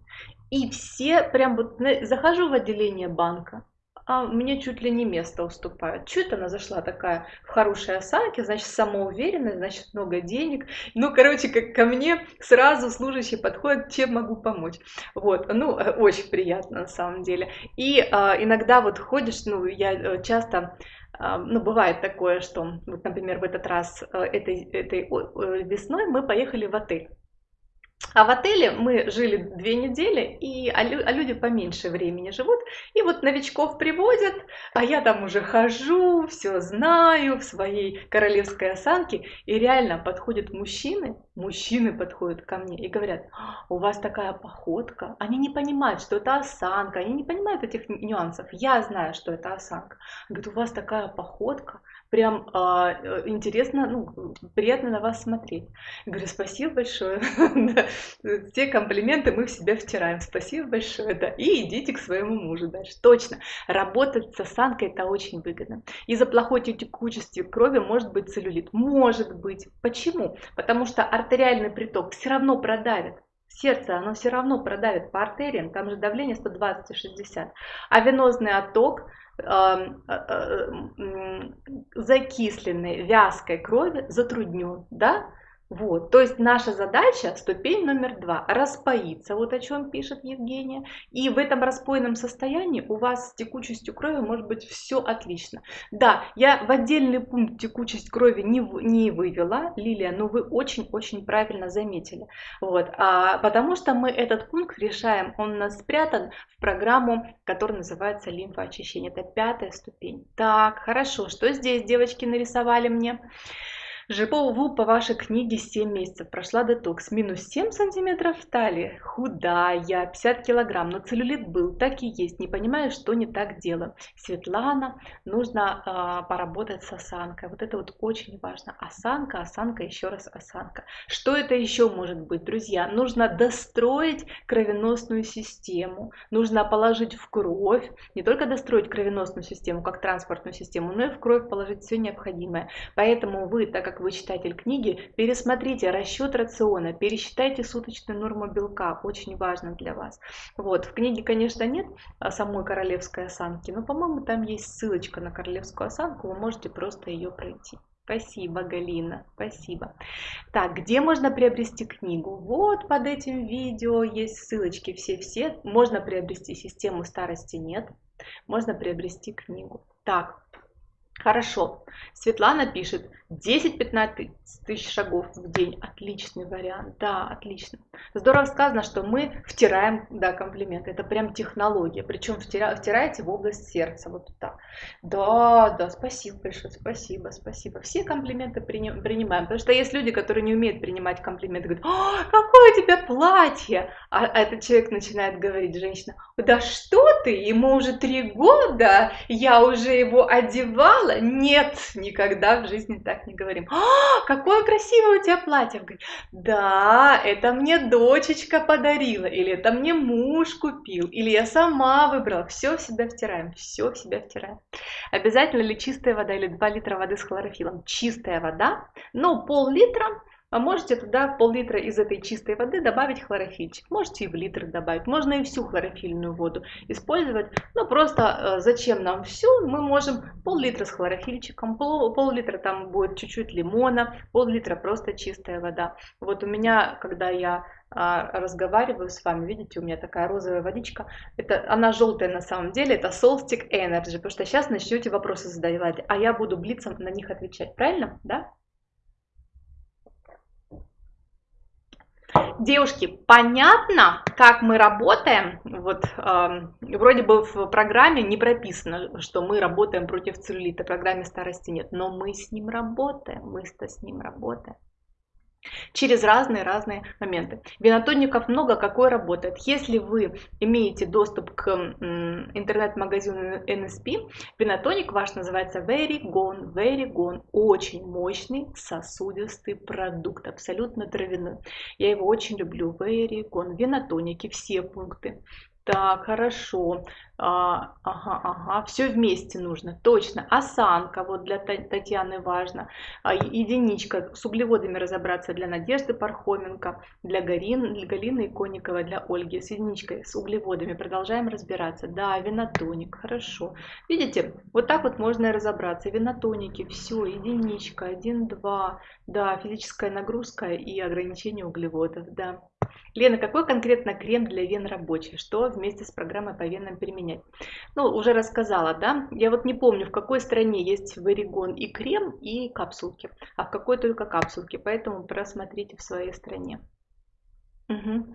[SPEAKER 1] и все прям вот захожу в отделение банка, а мне чуть ли не место уступают. Чуть она зашла такая в хорошей осанке, значит, самоуверенная, значит, много денег. Ну, короче, как ко мне сразу служащий подходит, чем могу помочь. Вот, ну, э, очень приятно на самом деле. И а, иногда вот ходишь, ну, я э, часто а, ну, бывает такое, что, вот, например, в этот раз, э, этой, этой весной мы поехали в отель. А в отеле мы жили две недели, и, а, а люди поменьше времени живут. И вот новичков приводят, а я там уже хожу, все знаю в своей королевской осанке. И реально подходят мужчины, мужчины подходят ко мне и говорят, у вас такая походка. Они не понимают, что это осанка, они не понимают этих нюансов. Я знаю, что это осанка. Говорят, у вас такая походка, прям а, э, интересно, ну, приятно на вас смотреть. Я говорю, спасибо большое. Все комплименты мы в себя втираем. Спасибо большое, да. И идите к своему мужу дальше. Точно. Работать с осанкой это очень выгодно. Из-за плохой текучести крови может быть целлюлит. Может быть. Почему? Потому что артериальный приток все равно продавит сердце, оно все равно продавит по артериям, там же давление 120 60. А венозный отток Э, э, закисленной вязкой крови затруднен, да? Вот, то есть наша задача, ступень номер два, распоиться, вот о чем пишет Евгения. И в этом распойном состоянии у вас с текучестью крови может быть все отлично. Да, я в отдельный пункт текучесть крови не, не вывела, Лилия, но вы очень-очень правильно заметили. Вот, а, потому что мы этот пункт решаем, он у нас спрятан в программу, которая называется лимфоочищение. Это пятая ступень. Так, хорошо, что здесь девочки нарисовали мне? Живу по вашей книге 7 месяцев, прошла детокс, минус 7 сантиметров в талии, худая, 50 килограмм, но целлюлит был, так и есть, не понимаю, что не так делаю. Светлана, нужно э, поработать с осанкой, вот это вот очень важно, осанка, осанка, еще раз осанка. Что это еще может быть, друзья? Нужно достроить кровеносную систему, нужно положить в кровь, не только достроить кровеносную систему, как транспортную систему, но и в кровь положить все необходимое. Поэтому вы, так как вы читатель книги, пересмотрите расчет рациона, пересчитайте суточную норму белка, очень важно для вас. Вот, в книге, конечно, нет самой королевской осанки, но, по-моему, там есть ссылочка на королевскую осанку, вы можете просто ее пройти. Спасибо, Галина, спасибо. Так, где можно приобрести книгу? Вот под этим видео есть ссылочки все-все. Можно приобрести систему старости нет. Можно приобрести книгу. Так, Хорошо. Светлана пишет 10-15 тысяч шагов в день. Отличный вариант. Да, отлично. Здорово сказано, что мы втираем, да, комплименты. Это прям технология. Причем втира, втираете в область сердца. Вот так. Да, да, спасибо большое. Спасибо, спасибо. Все комплименты принимаем. Потому что есть люди, которые не умеют принимать комплименты. Говорят, О, какое у тебя платье. А этот человек начинает говорить, женщина, да что ты, ему уже три года, я уже его одевала сказала, нет, никогда в жизни так не говорим. А, какое красивое у тебя платье. Говорит, да, это мне дочечка подарила, или это мне муж купил, или я сама выбрала. Все в себя втираем, все в себя втираем. Обязательно ли чистая вода или 2 литра воды с хлорофилом? Чистая вода, но пол-литра а можете туда пол-литра из этой чистой воды добавить хлорофильчик. Можете и в литр добавить. Можно и всю хлорофильную воду использовать. Но просто э, зачем нам все? Мы можем пол-литра с хлорофильчиком, пол-литра там будет чуть-чуть лимона, пол-литра просто чистая вода. Вот у меня, когда я а, разговариваю с вами, видите, у меня такая розовая водичка, это, она желтая на самом деле, это Solstic Energy, потому что сейчас начнете вопросы задавать, а я буду блицом на них отвечать, правильно, да? Девушки, понятно, как мы работаем? Вот э, вроде бы в программе не прописано, что мы работаем против целлюлита, в программе старости нет, но мы с ним работаем, мы-то с ним работаем через разные-разные моменты. Винотонников много, какой работает. Если вы имеете доступ к интернет-магазину NSP, винотоник ваш называется Very Gone, Very Gone. Очень мощный сосудистый продукт, абсолютно травяной. Я его очень люблю. Very Gone. Винотоники, все пункты. Так, хорошо. А, ага, ага, все вместе нужно, точно. Осанка, вот для Татьяны важно. А, единичка, с углеводами разобраться для Надежды Пархоменко, для, Гарин, для Галины Иконниковой, для Ольги. С единичкой, с углеводами продолжаем разбираться. Да, винотоник, хорошо. Видите, вот так вот можно и разобраться. Винотоники, все, единичка, один, два. Да, физическая нагрузка и ограничение углеводов, да. Лена, какой конкретно крем для вен рабочий? Что вместе с программой по венам применять? Ну, уже рассказала, да? Я вот не помню, в какой стране есть варигон и крем, и капсулки, а в какой только капсулки, поэтому просмотрите в своей стране. Мгм.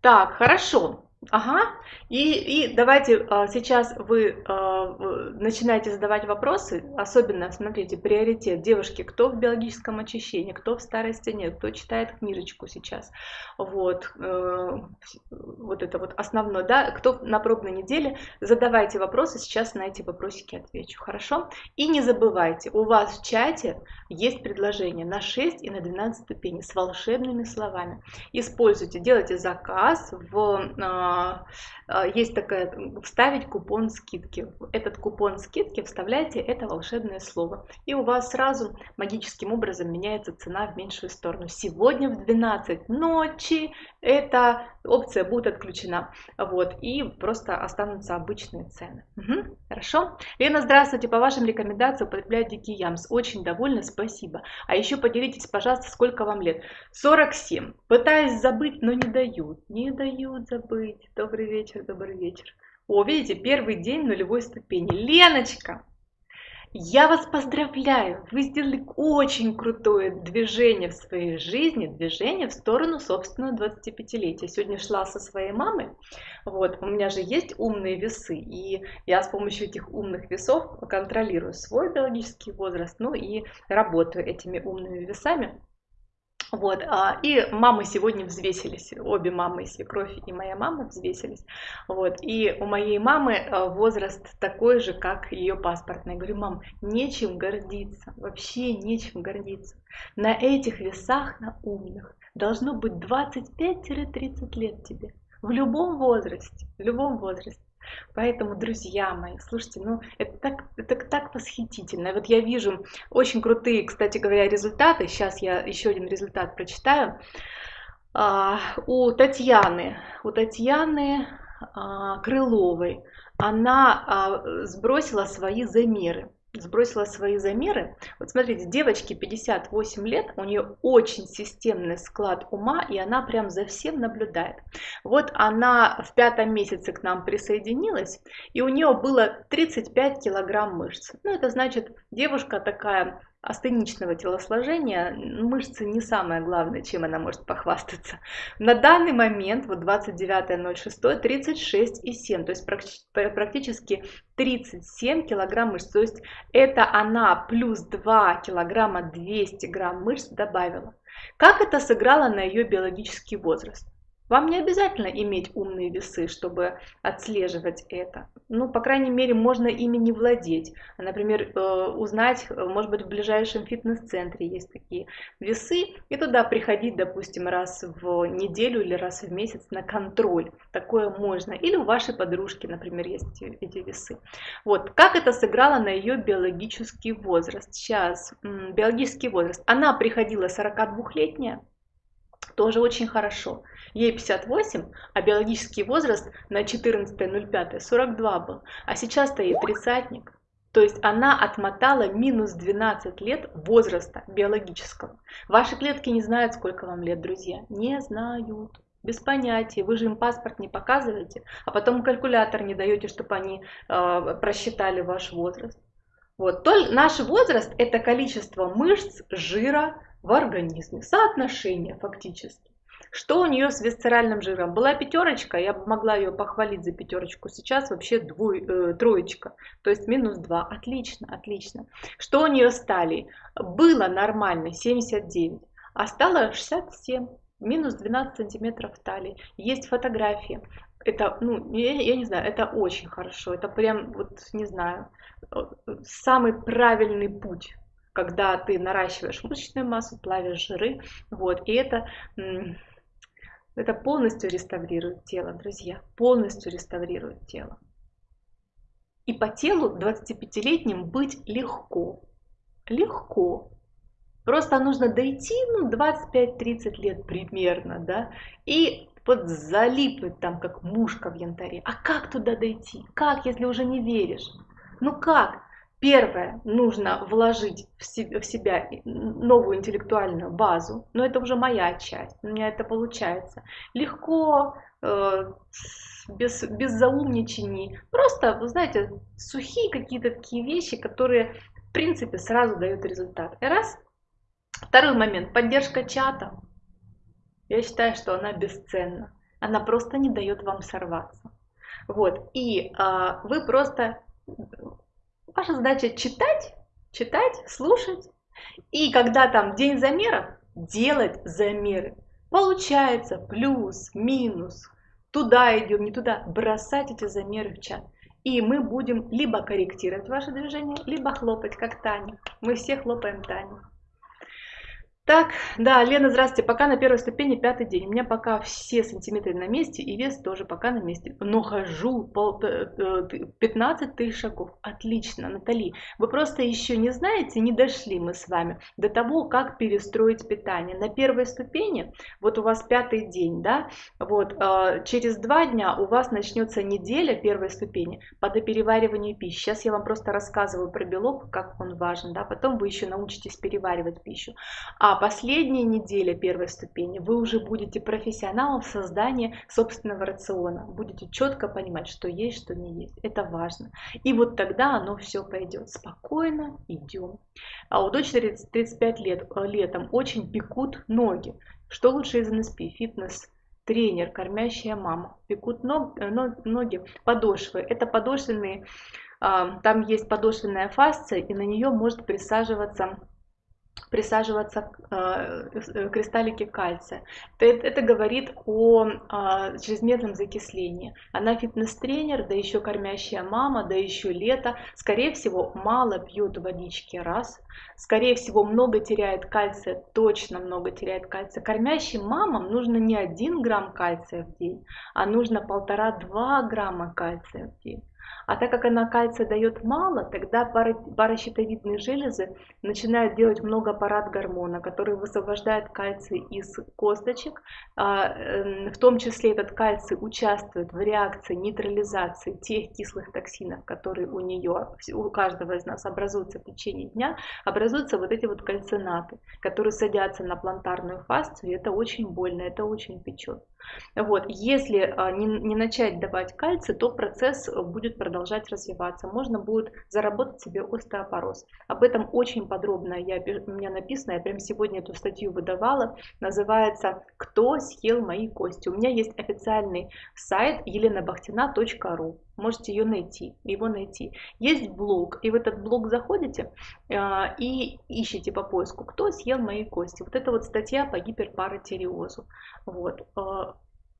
[SPEAKER 1] Так, хорошо. Ага. И, и давайте а, сейчас вы а, начинаете задавать вопросы, особенно, смотрите, приоритет девушки, кто в биологическом очищении, кто в старой стене, кто читает книжечку сейчас. Вот, э, вот это вот основное, да, кто на пробной неделе, задавайте вопросы, сейчас на эти вопросики отвечу, хорошо? И не забывайте, у вас в чате есть предложение на 6 и на 12 ступеней с волшебными словами. Используйте, делайте заказ в а, есть такая, вставить купон скидки. Этот купон скидки вставляйте это волшебное слово. И у вас сразу магическим образом меняется цена в меньшую сторону. Сегодня в 12 ночи эта опция будет отключена. Вот, и просто останутся обычные цены. Угу, хорошо? Лена, здравствуйте. По вашим рекомендациям употребляю дикий ямс. Очень довольна, спасибо. А еще поделитесь, пожалуйста, сколько вам лет. 47. Пытаюсь забыть, но не дают. Не дают забыть. Добрый вечер, добрый вечер. О, видите, первый день нулевой ступени. Леночка, я вас поздравляю! Вы сделали очень крутое движение в своей жизни, движение в сторону собственного 25-летия. Сегодня шла со своей мамой, вот, у меня же есть умные весы, и я с помощью этих умных весов контролирую свой биологический возраст, ну и работаю этими умными весами. Вот, а, и мамы сегодня взвесились, обе мамы, свекровь и моя мама взвесились. Вот, и у моей мамы а, возраст такой же, как ее паспортный. Я говорю, мам, нечем гордиться, вообще нечем гордиться. На этих весах, на умных, должно быть 25-30 лет тебе. В любом возрасте, в любом возрасте. Поэтому, друзья мои, слушайте, ну это так, это так восхитительно. Вот я вижу очень крутые, кстати говоря, результаты. Сейчас я еще один результат прочитаю. А, у Татьяны, у Татьяны а, Крыловой, она а, сбросила свои замеры сбросила свои замеры. Вот смотрите, девочке 58 лет, у нее очень системный склад ума, и она прям за всем наблюдает. Вот она в пятом месяце к нам присоединилась, и у нее было 35 килограмм мышц. Ну, это значит, девушка такая астеничного телосложения мышцы не самое главное, чем она может похвастаться. На данный момент, вот 29.06, 36,7, то есть практически 37 килограмм мышц. То есть это она плюс 2 килограмма 200 грамм мышц добавила. Как это сыграло на ее биологический возраст? Вам не обязательно иметь умные весы, чтобы отслеживать это. Ну, по крайней мере, можно ими не владеть. Например, э, узнать, э, может быть, в ближайшем фитнес-центре есть такие весы, и туда приходить, допустим, раз в неделю или раз в месяц на контроль. Такое можно. Или у вашей подружки, например, есть эти весы. Вот, как это сыграло на ее биологический возраст? Сейчас, биологический возраст. Она приходила 42-летняя, тоже очень хорошо. Ей 58, а биологический возраст на 14.05 42 был. А сейчас-то ей тридцатник. То есть она отмотала минус 12 лет возраста биологического. Ваши клетки не знают, сколько вам лет, друзья. Не знают. Без понятия. Вы же им паспорт не показываете, а потом калькулятор не даете, чтобы они э, просчитали ваш возраст. Вот. Только наш возраст – это количество мышц, жира, в организме. Соотношение фактически. Что у нее с висцеральным жиром? Была пятерочка, я могла ее похвалить за пятерочку. Сейчас вообще двой, э, троечка, то есть минус 2. Отлично, отлично. Что у нее с талией? Было нормально 79, а стало 67. Минус 12 сантиметров талии. Есть фотографии. Это, ну, я, я не знаю, это очень хорошо. Это прям, вот, не знаю, э, самый правильный путь когда ты наращиваешь мышечную массу, плавишь жиры, вот, и это, это полностью реставрирует тело, друзья, полностью реставрирует тело. И по телу 25-летним быть легко, легко. Просто нужно дойти, ну, 25-30 лет примерно, да, и вот залипнуть там, как мушка в янтаре. А как туда дойти? Как, если уже не веришь? Ну как? Первое, нужно вложить в себя новую интеллектуальную базу, но это уже моя часть, у меня это получается. Легко, э, без, без заумничаний, просто, вы знаете, сухие какие-то такие вещи, которые, в принципе, сразу дают результат. Раз. Второй момент, поддержка чата. Я считаю, что она бесценна. Она просто не дает вам сорваться. Вот. И а, вы просто... Ваша задача читать, читать, слушать. И когда там день замеров, делать замеры. Получается плюс, минус, туда идем, не туда. Бросать эти замеры в чат. И мы будем либо корректировать ваше движение, либо хлопать, как Таня. Мы все хлопаем Таню. Так, да, Лена, здравствуйте. Пока на первой ступени пятый день. У меня пока все сантиметры на месте и вес тоже пока на месте. Но хожу пол, 15 э, тысяч шагов. Отлично, Натали. Вы просто еще не знаете, не дошли мы с вами до того, как перестроить питание. На первой ступени, вот у вас пятый день, да, вот э, через два дня у вас начнется неделя первой ступени по доперевариванию пищи. Сейчас я вам просто рассказываю про белок, как он важен, да, потом вы еще научитесь переваривать пищу. А а последняя неделя первой ступени вы уже будете профессионалом в создании собственного рациона. Будете четко понимать, что есть, что не есть. Это важно. И вот тогда оно все пойдет. Спокойно идем. А у дочери 35 лет э, летом очень пекут ноги. Что лучше из НСП? Фитнес тренер, кормящая мама. Пекут ног, э, ноги, подошвы. Это подошвенные, а, там есть подошвенная фасция, и на нее может присаживаться присаживаться э, э, кристаллики кальция. Это, это говорит о э, чрезмерном закислении. Она фитнес-тренер, да еще кормящая мама, да еще лето. Скорее всего, мало пьет водички, раз. Скорее всего, много теряет кальция, точно много теряет кальция. Кормящим мамам нужно не 1 грамм кальция в день, а нужно 1,5-2 грамма кальция в день. А так как она кальция дает мало, тогда паращитовидные железы начинают делать много парад гормона, который высвобождает кальций из косточек. А, эм, в том числе этот кальций участвует в реакции нейтрализации тех кислых токсинов, которые у нее, у каждого из нас образуются в течение дня. Образуются вот эти вот кальцинаты, которые садятся на плантарную фасцию, и это очень больно, это очень печет. Вот. Если а, не, начать давать кальций, то процесс будет продолжать развиваться. Можно будет заработать себе остеопороз. Об этом очень подробно я, у меня написано, я прям сегодня эту статью выдавала. Называется «Кто съел мои кости?». У меня есть официальный сайт еленабахтина.ру. Можете ее найти, его найти. Есть блог, и в этот блог заходите э, и ищите по поиску, кто съел мои кости. Вот это вот статья по гиперпаратиреозу. Вот.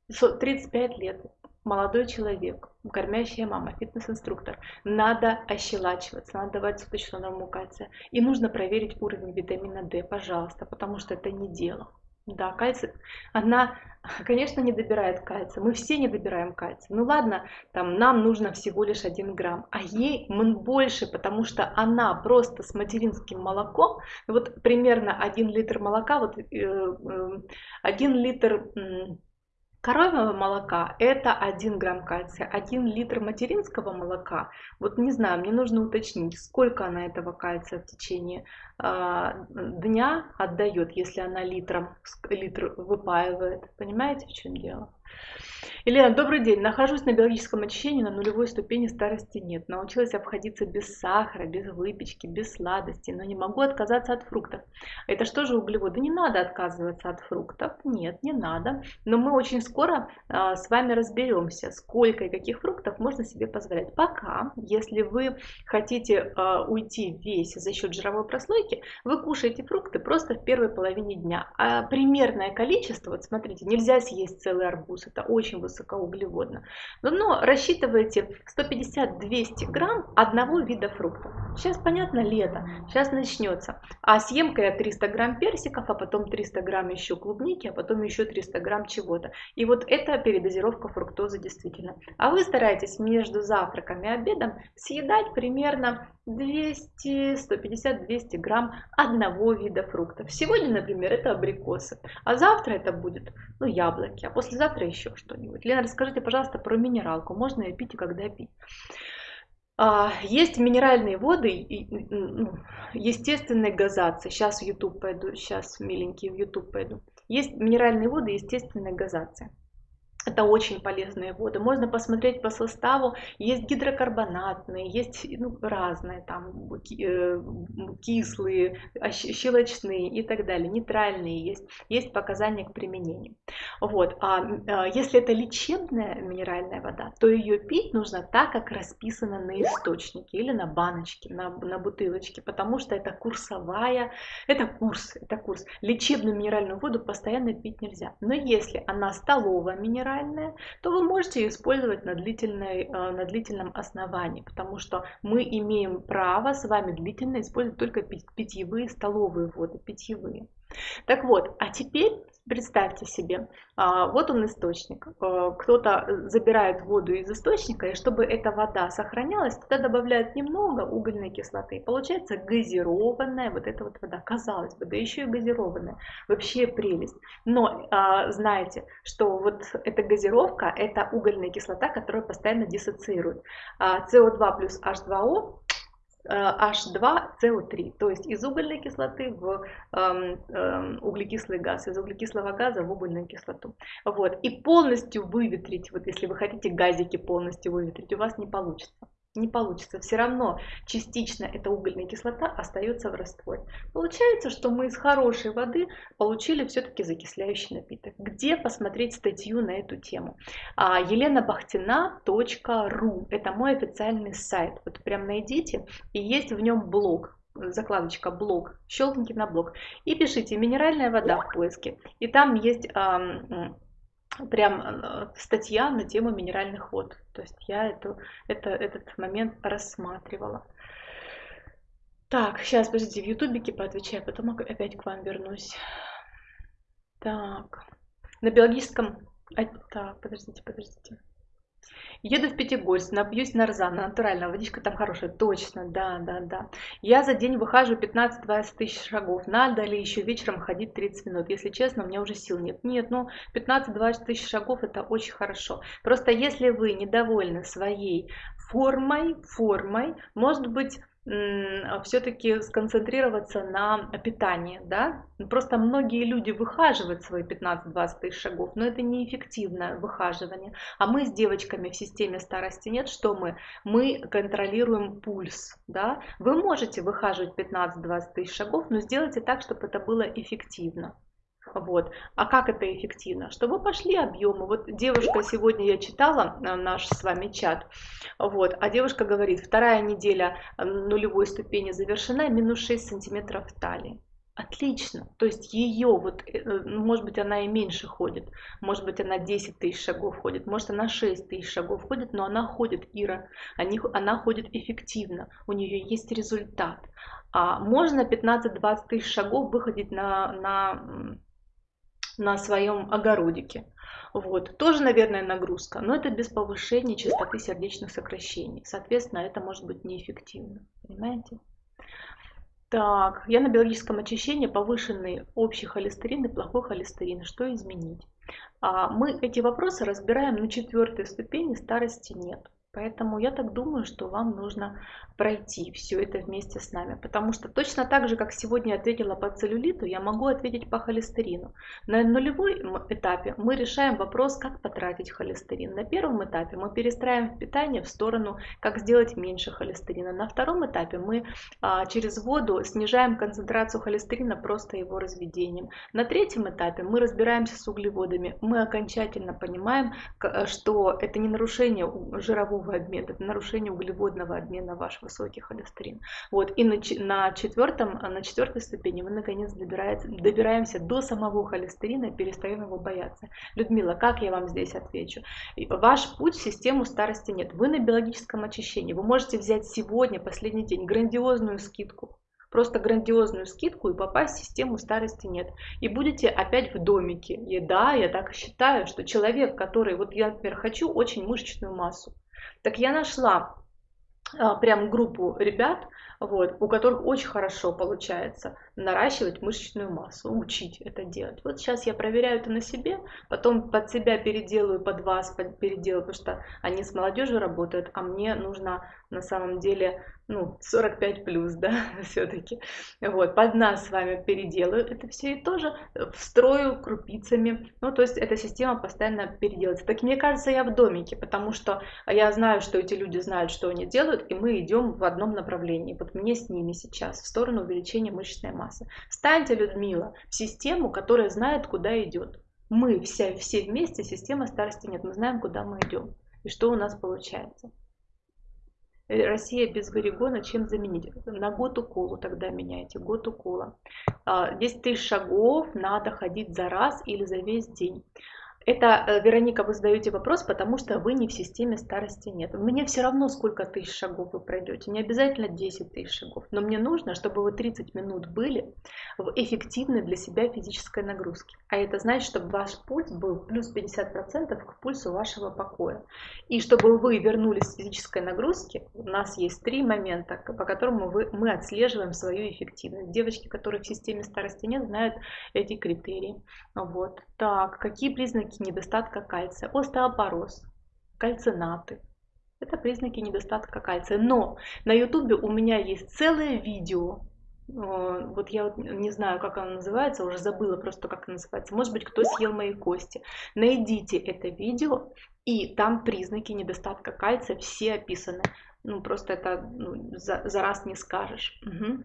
[SPEAKER 1] 35 э, лет, молодой человек, кормящая мама, фитнес-инструктор. Надо ощелачиваться, надо давать суточную норму кальция. И нужно проверить уровень витамина D, пожалуйста, потому что это не дело. Да, кальций, она, конечно, не добирает кальция. Мы все не добираем кальция. Ну ладно, там нам нужно всего лишь 1 грамм, а ей больше, потому что она просто с материнским молоком, вот примерно 1 литр молока, вот 1 э, э, литр Коровьего молока это 1 грамм кальция, 1 литр материнского молока, вот не знаю, мне нужно уточнить, сколько она этого кальция в течение дня отдает, если она литром, литр выпаивает. Понимаете, в чем дело? Елена, добрый день. Нахожусь на биологическом очищении, на нулевой ступени старости нет. Научилась обходиться без сахара, без выпечки, без сладостей, но не могу отказаться от фруктов. Это что же углеводы? Не надо отказываться от фруктов. Нет, не надо. Но мы очень скоро а, с вами разберемся, сколько и каких фруктов можно себе позволять. Пока, если вы хотите а, уйти в весе за счет жировой прослойки, вы кушаете фрукты просто в первой половине дня. А примерное количество, вот смотрите, нельзя съесть целый арбуз, это очень высокоуглеводно. Но рассчитывайте 150-200 грамм одного вида фруктов. Сейчас понятно лето, сейчас начнется. А съемка я 300 грамм персиков, а потом 300 грамм еще клубники, а потом еще 300 грамм чего-то. И вот это передозировка фруктозы действительно. А вы стараетесь между завтраком и обедом съедать примерно 200, 150, 200 грамм одного вида фруктов. Сегодня, например, это абрикосы, а завтра это будет, ну, яблоки, а послезавтра еще что-нибудь. Лена, расскажите, пожалуйста, про минералку. Можно ее пить и когда пить? А, есть минеральные воды, ну, естественной газации. Сейчас в YouTube пойду, сейчас, миленькие, в YouTube пойду. Есть минеральные воды естественной газации. Это очень полезные воды. Можно посмотреть по составу. Есть гидрокарбонатные, есть ну, разные, там э, кислые, щелочные и так далее, нейтральные есть. Есть показания к применению. Вот. А, а если это лечебная минеральная вода, то ее пить нужно так, как расписано на источнике или на баночке, на, на бутылочке, потому что это курсовая, это курс, это курс. Лечебную минеральную воду постоянно пить нельзя. Но если она столовая минеральная, минеральная, то вы можете использовать на, длительной, э, на длительном основании, потому что мы имеем право с вами длительно использовать только питьевые столовые воды, питьевые. Так вот, а теперь представьте себе, а, вот он источник. А, кто-то забирает воду из источника, и чтобы эта вода сохранялась, туда добавляют немного угольной кислоты. Получается газированная вот эта вот вода. Казалось бы, да еще и газированная. Вообще прелесть. Но а, знаете, что вот эта газировка, это угольная кислота, которая постоянно диссоциирует. СО2 плюс H2O H2CO3, то есть из угольной кислоты в э, э, углекислый газ, из углекислого газа в угольную кислоту. Вот. И полностью выветрить, вот если вы хотите газики полностью выветрить, у вас не получится не получится. Все равно частично эта угольная кислота остается в растворе. Получается, что мы из хорошей воды получили все-таки закисляющий напиток. Где посмотреть статью на эту тему? А, еленабахтина.ру Это мой официальный сайт. Вот прям найдите. И есть в нем блог закладочка блог, щелкните на блог и пишите минеральная вода в поиске. И там есть прям э, статья на тему минеральных вод. То есть я эту, это, этот момент рассматривала. Так, сейчас, подождите, в ютубике поотвечаю, потом опять к вам вернусь. Так, на биологическом... А, так, подождите, подождите. Еду в Пятигорск, напьюсь нарзана, натуральная водичка там хорошая. Точно, да, да, да. Я за день выхожу 15-20 тысяч шагов. Надо ли еще вечером ходить 30 минут? Если честно, у меня уже сил нет. Нет, ну 15-20 тысяч шагов это очень хорошо. Просто если вы недовольны своей формой, формой, может быть, все-таки сконцентрироваться на питании, да, просто многие люди выхаживают свои 15-20 тысяч шагов, но это неэффективное выхаживание, а мы с девочками в системе старости нет, что мы? Мы контролируем пульс, да, вы можете выхаживать 15-20 тысяч шагов, но сделайте так, чтобы это было эффективно, вот. А как это эффективно? Чтобы пошли объемы. Вот девушка, сегодня я читала э, наш с вами чат, вот, а девушка говорит, вторая неделя э, нулевой ступени завершена, минус 6 сантиметров талии. Отлично. То есть ее, вот, э, может быть, она и меньше ходит, может быть, она 10 тысяч шагов ходит, может, она 6 тысяч шагов ходит, но она ходит, Ира, она ходит эффективно, у нее есть результат. А можно 15-20 тысяч шагов выходить на, на на своем огородике. Вот. Тоже, наверное, нагрузка, но это без повышения частоты сердечных сокращений. Соответственно, это может быть неэффективно. Понимаете? Так, я на биологическом очищении повышенный общий холестерин и плохой холестерин. Что изменить? А, мы эти вопросы разбираем на четвертой ступени старости нет. Поэтому я так думаю, что вам нужно пройти все это вместе с нами. Потому что точно так же, как сегодня ответила по целлюлиту, я могу ответить по холестерину. На нулевой этапе мы решаем вопрос, как потратить холестерин. На первом этапе мы перестраиваем питание в сторону, как сделать меньше холестерина. На втором этапе мы а, через воду снижаем концентрацию холестерина просто его разведением. На третьем этапе мы разбираемся с углеводами. Мы окончательно понимаем, что это не нарушение жирового белкового обмена, это нарушение углеводного обмена ваш высокий холестерин. Вот, и на, на, четвертом, на четвертой ступени мы наконец добираемся до самого холестерина и перестаем его бояться. Людмила, как я вам здесь отвечу? Ваш путь в систему старости нет. Вы на биологическом очищении. Вы можете взять сегодня, последний день, грандиозную скидку просто грандиозную скидку и попасть в систему старости нет. И будете опять в домике. И да, я так считаю, что человек, который, вот я, например, хочу очень мышечную массу, так я нашла а, прям группу ребят, вот, у которых очень хорошо получается наращивать мышечную массу, учить это делать. Вот сейчас я проверяю это на себе, потом под себя переделаю, под вас переделаю, потому что они с молодежью работают, а мне нужно на самом деле ну, 45 плюс, да, все-таки. Вот, под нас с вами переделаю это все и тоже встрою крупицами. Ну, то есть эта система постоянно переделается. Так мне кажется, я в домике, потому что я знаю, что эти люди знают, что они делают, и мы идем в одном направлении. Вот мне с ними сейчас, в сторону увеличения мышечной массы. Станьте, Людмила, в систему, которая знает, куда идет. Мы вся, все вместе, система старости нет, мы знаем, куда мы идем и что у нас получается. Э, Россия без варигона чем заменить? На год уколу тогда меняйте, год укола. 10 а, тысяч шагов надо ходить за раз или за весь день. Это, э, Вероника, вы задаете вопрос, потому что вы не в системе старости нет. Мне все равно, сколько тысяч шагов вы пройдете. Не обязательно 10 тысяч шагов. Но мне нужно, чтобы вы 30 минут были в эффективной для себя физической нагрузке. А это значит, чтобы ваш пульс был плюс 50% к пульсу вашего покоя. И чтобы вы вернулись с физической нагрузки, у нас есть три момента, по которым мы, мы отслеживаем свою эффективность. Девочки, которые в системе старости нет, знают эти критерии. Вот. Так, какие признаки признаки недостатка кальция. Остеопороз, кальцинаты. Это признаки недостатка кальция. Но на ютубе у меня есть целое видео. Э, вот я не знаю, как оно называется, уже забыла просто, как оно называется. Может быть, кто съел мои кости. Найдите это видео, и там признаки недостатка кальция все описаны. Ну, просто это ну, за, за раз не скажешь. Угу.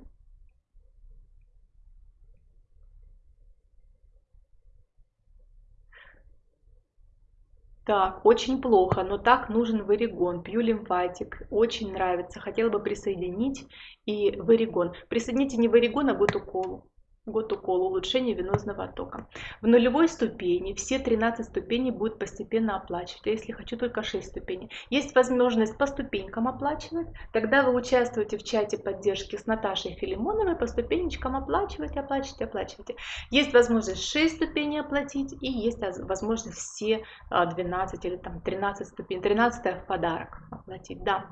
[SPEAKER 1] Так, очень плохо, но так нужен варигон. Пью лимфатик, очень нравится. Хотела бы присоединить и варигон. Присоедините не варигон, а гутуколу год укола, улучшение венозного оттока. В нулевой ступени все 13 ступеней будут постепенно оплачивать, а если хочу только 6 ступеней. Есть возможность по ступенькам оплачивать, тогда вы участвуете в чате поддержки с Наташей Филимоновой, по ступенечкам оплачивать, оплачивать, оплачивайте. Есть возможность 6 ступеней оплатить и есть возможность все 12 а, или там 13 ступеней, 13 в подарок оплатить, да.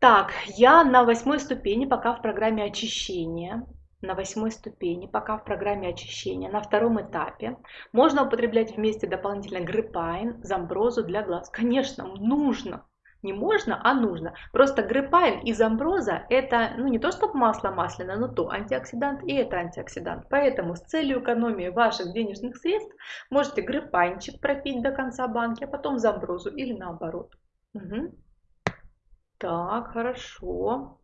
[SPEAKER 1] Так, я на восьмой ступени, пока в программе очищения. На восьмой ступени, пока в программе очищения, на втором этапе. Можно употреблять вместе дополнительно гриппайн, замброзу для глаз. Конечно, нужно. Не можно, а нужно. Просто гриппайн и замброза это ну, не то чтобы масло масляное, но то антиоксидант и это антиоксидант. Поэтому с целью экономии ваших денежных средств можете гриппайнчик пропить до конца банки, а потом замброзу или наоборот. Угу. Так, хорошо.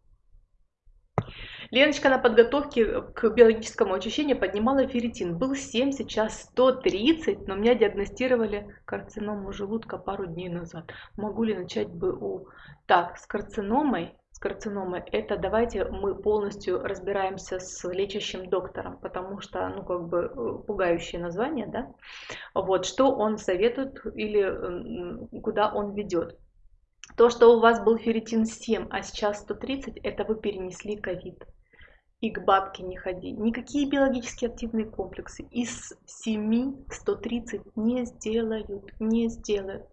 [SPEAKER 1] Леночка на подготовке к биологическому очищению поднимала ферритин. Был 7, сейчас 130, но меня диагностировали карциному желудка пару дней назад. Могу ли начать БУ? Так, с карциномой, с карциномой, это давайте мы полностью разбираемся с лечащим доктором, потому что, ну, как бы э, пугающее название, да? Вот, что он советует или куда он ведет. То, что у вас был ферритин 7, а сейчас 130, это вы перенесли ковид. И к бабке не ходи. Никакие биологически активные комплексы из 7 130 не сделают, не сделают.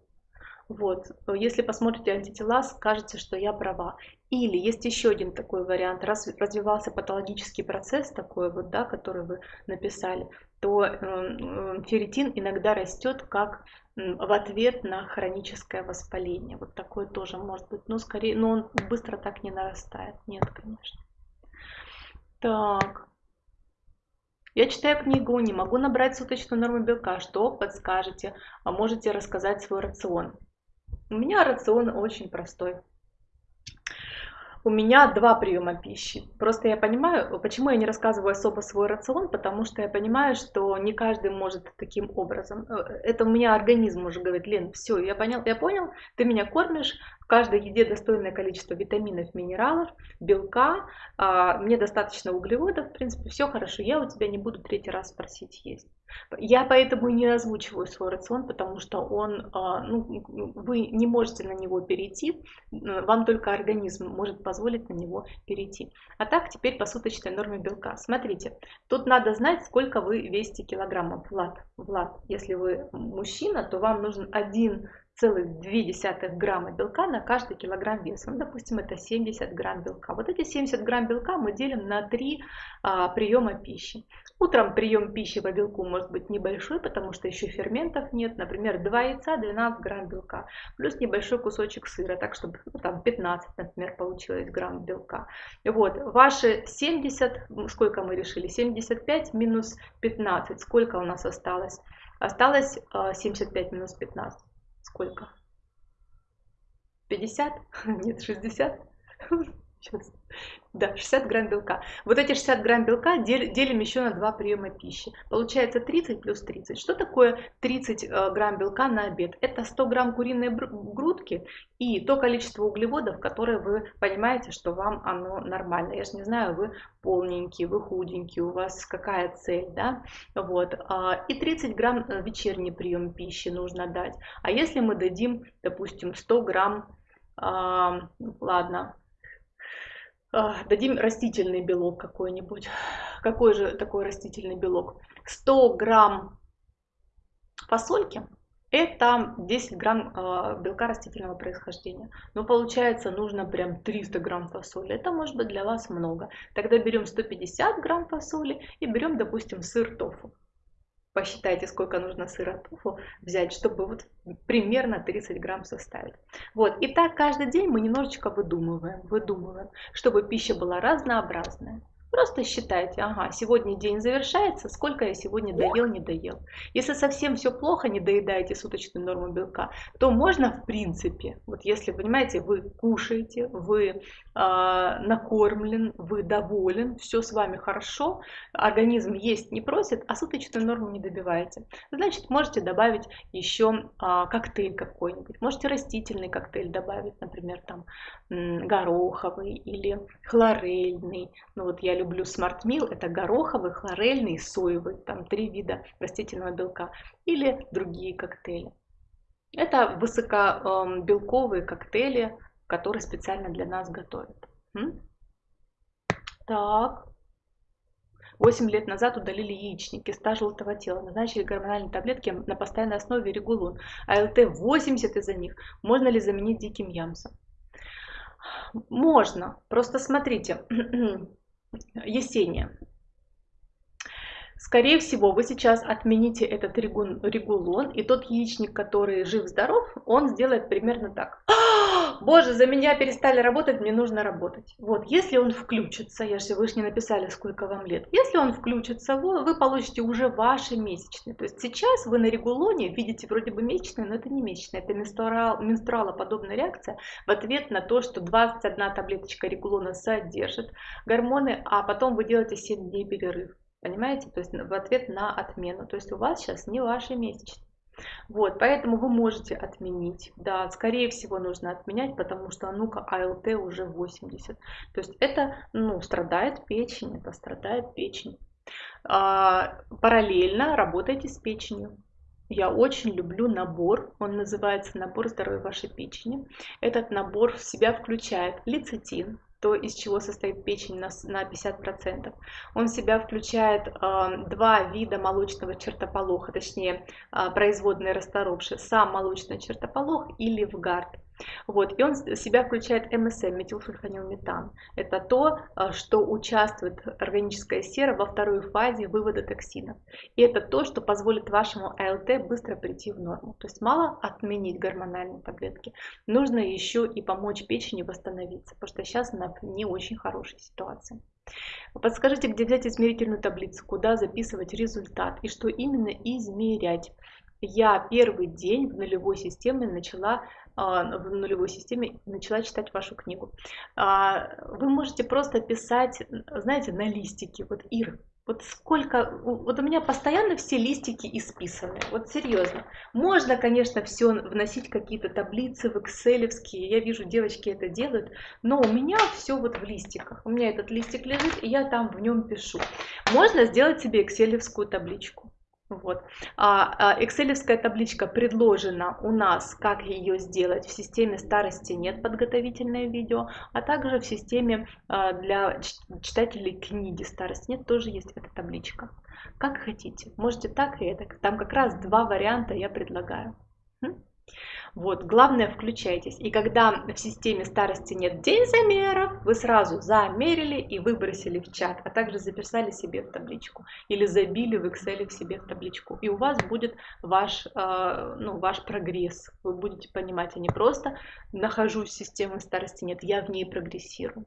[SPEAKER 1] Вот, если посмотрите антитела, скажете, что я права. Или есть еще один такой вариант, раз развивался патологический процесс такой вот, да, который вы написали, то э, э, ферритин иногда растет как в ответ на хроническое воспаление. Вот такое тоже может быть, но скорее, но он быстро так не нарастает. Нет, конечно. Так. Я читаю книгу, не могу набрать суточную норму белка. Что подскажете? А можете рассказать свой рацион? У меня рацион очень простой. У меня два приема пищи. Просто я понимаю, почему я не рассказываю особо свой рацион, потому что я понимаю, что не каждый может таким образом. Э, это у меня организм уже говорит, Лен, все, я понял, я понял, ты меня кормишь, в каждой еде достойное количество витаминов, минералов, белка, а, мне достаточно углеводов, в принципе, все хорошо, я у тебя не буду третий раз просить есть. Я поэтому не озвучиваю свой рацион, потому что он, а, ну, вы не можете на него перейти, вам только организм может позволить на него перейти. А так теперь по суточной норме белка. Смотрите, тут надо знать, сколько вы весите килограммов. Влад, Влад, если вы мужчина, то вам нужен один 0,2 грамма белка на каждый килограмм веса. Ну, допустим, это 70 грамм белка. Вот эти 70 грамм белка мы делим на 3 а, приема пищи. Утром прием пищи по белку может быть небольшой, потому что еще ферментов нет. Например, 2 яйца, 12 грамм белка, плюс небольшой кусочек сыра, так чтобы ну, там 15, например, получилось грамм белка. Вот, ваши 70, сколько мы решили? 75 минус 15, сколько у нас осталось? Осталось 75 а, минус 15. Сколько? 50? Нет, 60? Сейчас. Да, 60 грамм белка. Вот эти 60 грамм белка делим еще на два приема пищи. Получается 30 плюс 30. Что такое 30 э, грамм белка на обед? Это 100 грамм куриной грудки и то количество углеводов, которые вы понимаете, что вам оно нормально. Я же не знаю, вы полненький, вы худенький, у вас какая цель, да? Вот. А, и 30 грамм э, вечерний прием пищи нужно дать. А если мы дадим, допустим, 100 грамм, ладно, дадим растительный белок какой-нибудь. Какой же такой растительный белок? 100 грамм фасольки это 10 грамм э, белка растительного происхождения. Но получается нужно прям 300 грамм фасоли. Это может быть для вас много. Тогда берем 150 грамм фасоли и берем, допустим, сыр тофу посчитайте, сколько нужно сыра тофу взять, чтобы вот примерно 30 грамм составить. Вот, и так каждый день мы немножечко выдумываем, выдумываем, чтобы пища была разнообразная. Просто считайте, ага, сегодня день завершается, сколько я сегодня доел, не доел. Если совсем все плохо, не доедаете суточную норму белка, то можно в принципе, вот если, понимаете, вы кушаете, вы э, накормлен, вы доволен, все с вами хорошо, организм есть не просит, а суточную норму не добиваете, значит, можете добавить еще э, коктейль какой-нибудь, можете растительный коктейль добавить, например, там гороховый или хлорельный, ну вот я люблю люблю Smart это гороховый, хлорельный, соевый, там три вида растительного белка, или другие коктейли. Это высокобелковые коктейли, которые специально для нас готовят. Так. 8 лет назад удалили яичники, киста желтого тела, назначили гормональные таблетки на постоянной основе регулон, АЛТ 80 из-за них. Можно ли заменить диким ямсом? Можно. Просто смотрите, Есения. Скорее всего, вы сейчас отмените этот регулон, и тот яичник, который жив-здоров, он сделает примерно так. «А, боже, за меня перестали работать, мне нужно работать. Вот, если он включится, я же, не написали, сколько вам лет. Если он включится, вы, вы получите уже ваши месячные. То есть сейчас вы на регулоне видите вроде бы месячные, но это не месячные, это менструал, менструалоподобная реакция в ответ на то, что 21 таблеточка регулона содержит гормоны, а потом вы делаете 7 дней перерыв. Понимаете? То есть в ответ на отмену. То есть у вас сейчас не ваши месячные. Вот, поэтому вы можете отменить. Да, скорее всего нужно отменять, потому что, ну-ка, АЛТ уже 80. То есть это, ну, страдает печень, это страдает печень. А, параллельно работайте с печенью. Я очень люблю набор, он называется набор здоровья вашей печени. Этот набор в себя включает лецитин, то, из чего состоит печень на, на 50%. Он в себя включает э, два вида молочного чертополоха, точнее э, производные расторопшие, сам молочный чертополох и ливгард. Вот, и он в себя включает МСМ, метилсульфанилметан. Это то, а, что участвует органическая сера во второй фазе вывода токсинов. И это то, что позволит вашему АЛТ быстро прийти в норму. То есть мало отменить гормональные таблетки, нужно еще и помочь печени восстановиться, потому что сейчас она в не очень хорошей ситуации. Подскажите, где взять измерительную таблицу, куда записывать результат и что именно измерять. Я первый день в нулевой системе начала а, в нулевой системе начала читать вашу книгу. А, вы можете просто писать, знаете, на листике, вот Ир, вот сколько, вот у меня постоянно все листики исписаны, вот серьезно. Можно, конечно, все вносить какие-то таблицы в Excel, я вижу, девочки это делают, но у меня все вот в листиках. У меня этот листик лежит, и я там в нем пишу. Можно сделать себе Excel табличку. Вот. А, Excelевская табличка предложена у нас, как ее сделать. В системе старости нет подготовительное видео, а также в системе а, для читателей книги старости нет, тоже есть эта табличка. Как хотите, можете так и это. Там как раз два варианта я предлагаю. Вот, главное, включайтесь. И когда в системе старости нет день замеров, вы сразу замерили и выбросили в чат, а также записали себе в табличку или забили в Excel в себе в табличку. И у вас будет ваш, э, ну, ваш прогресс. Вы будете понимать, я не просто нахожусь в системе старости, нет, я в ней прогрессирую.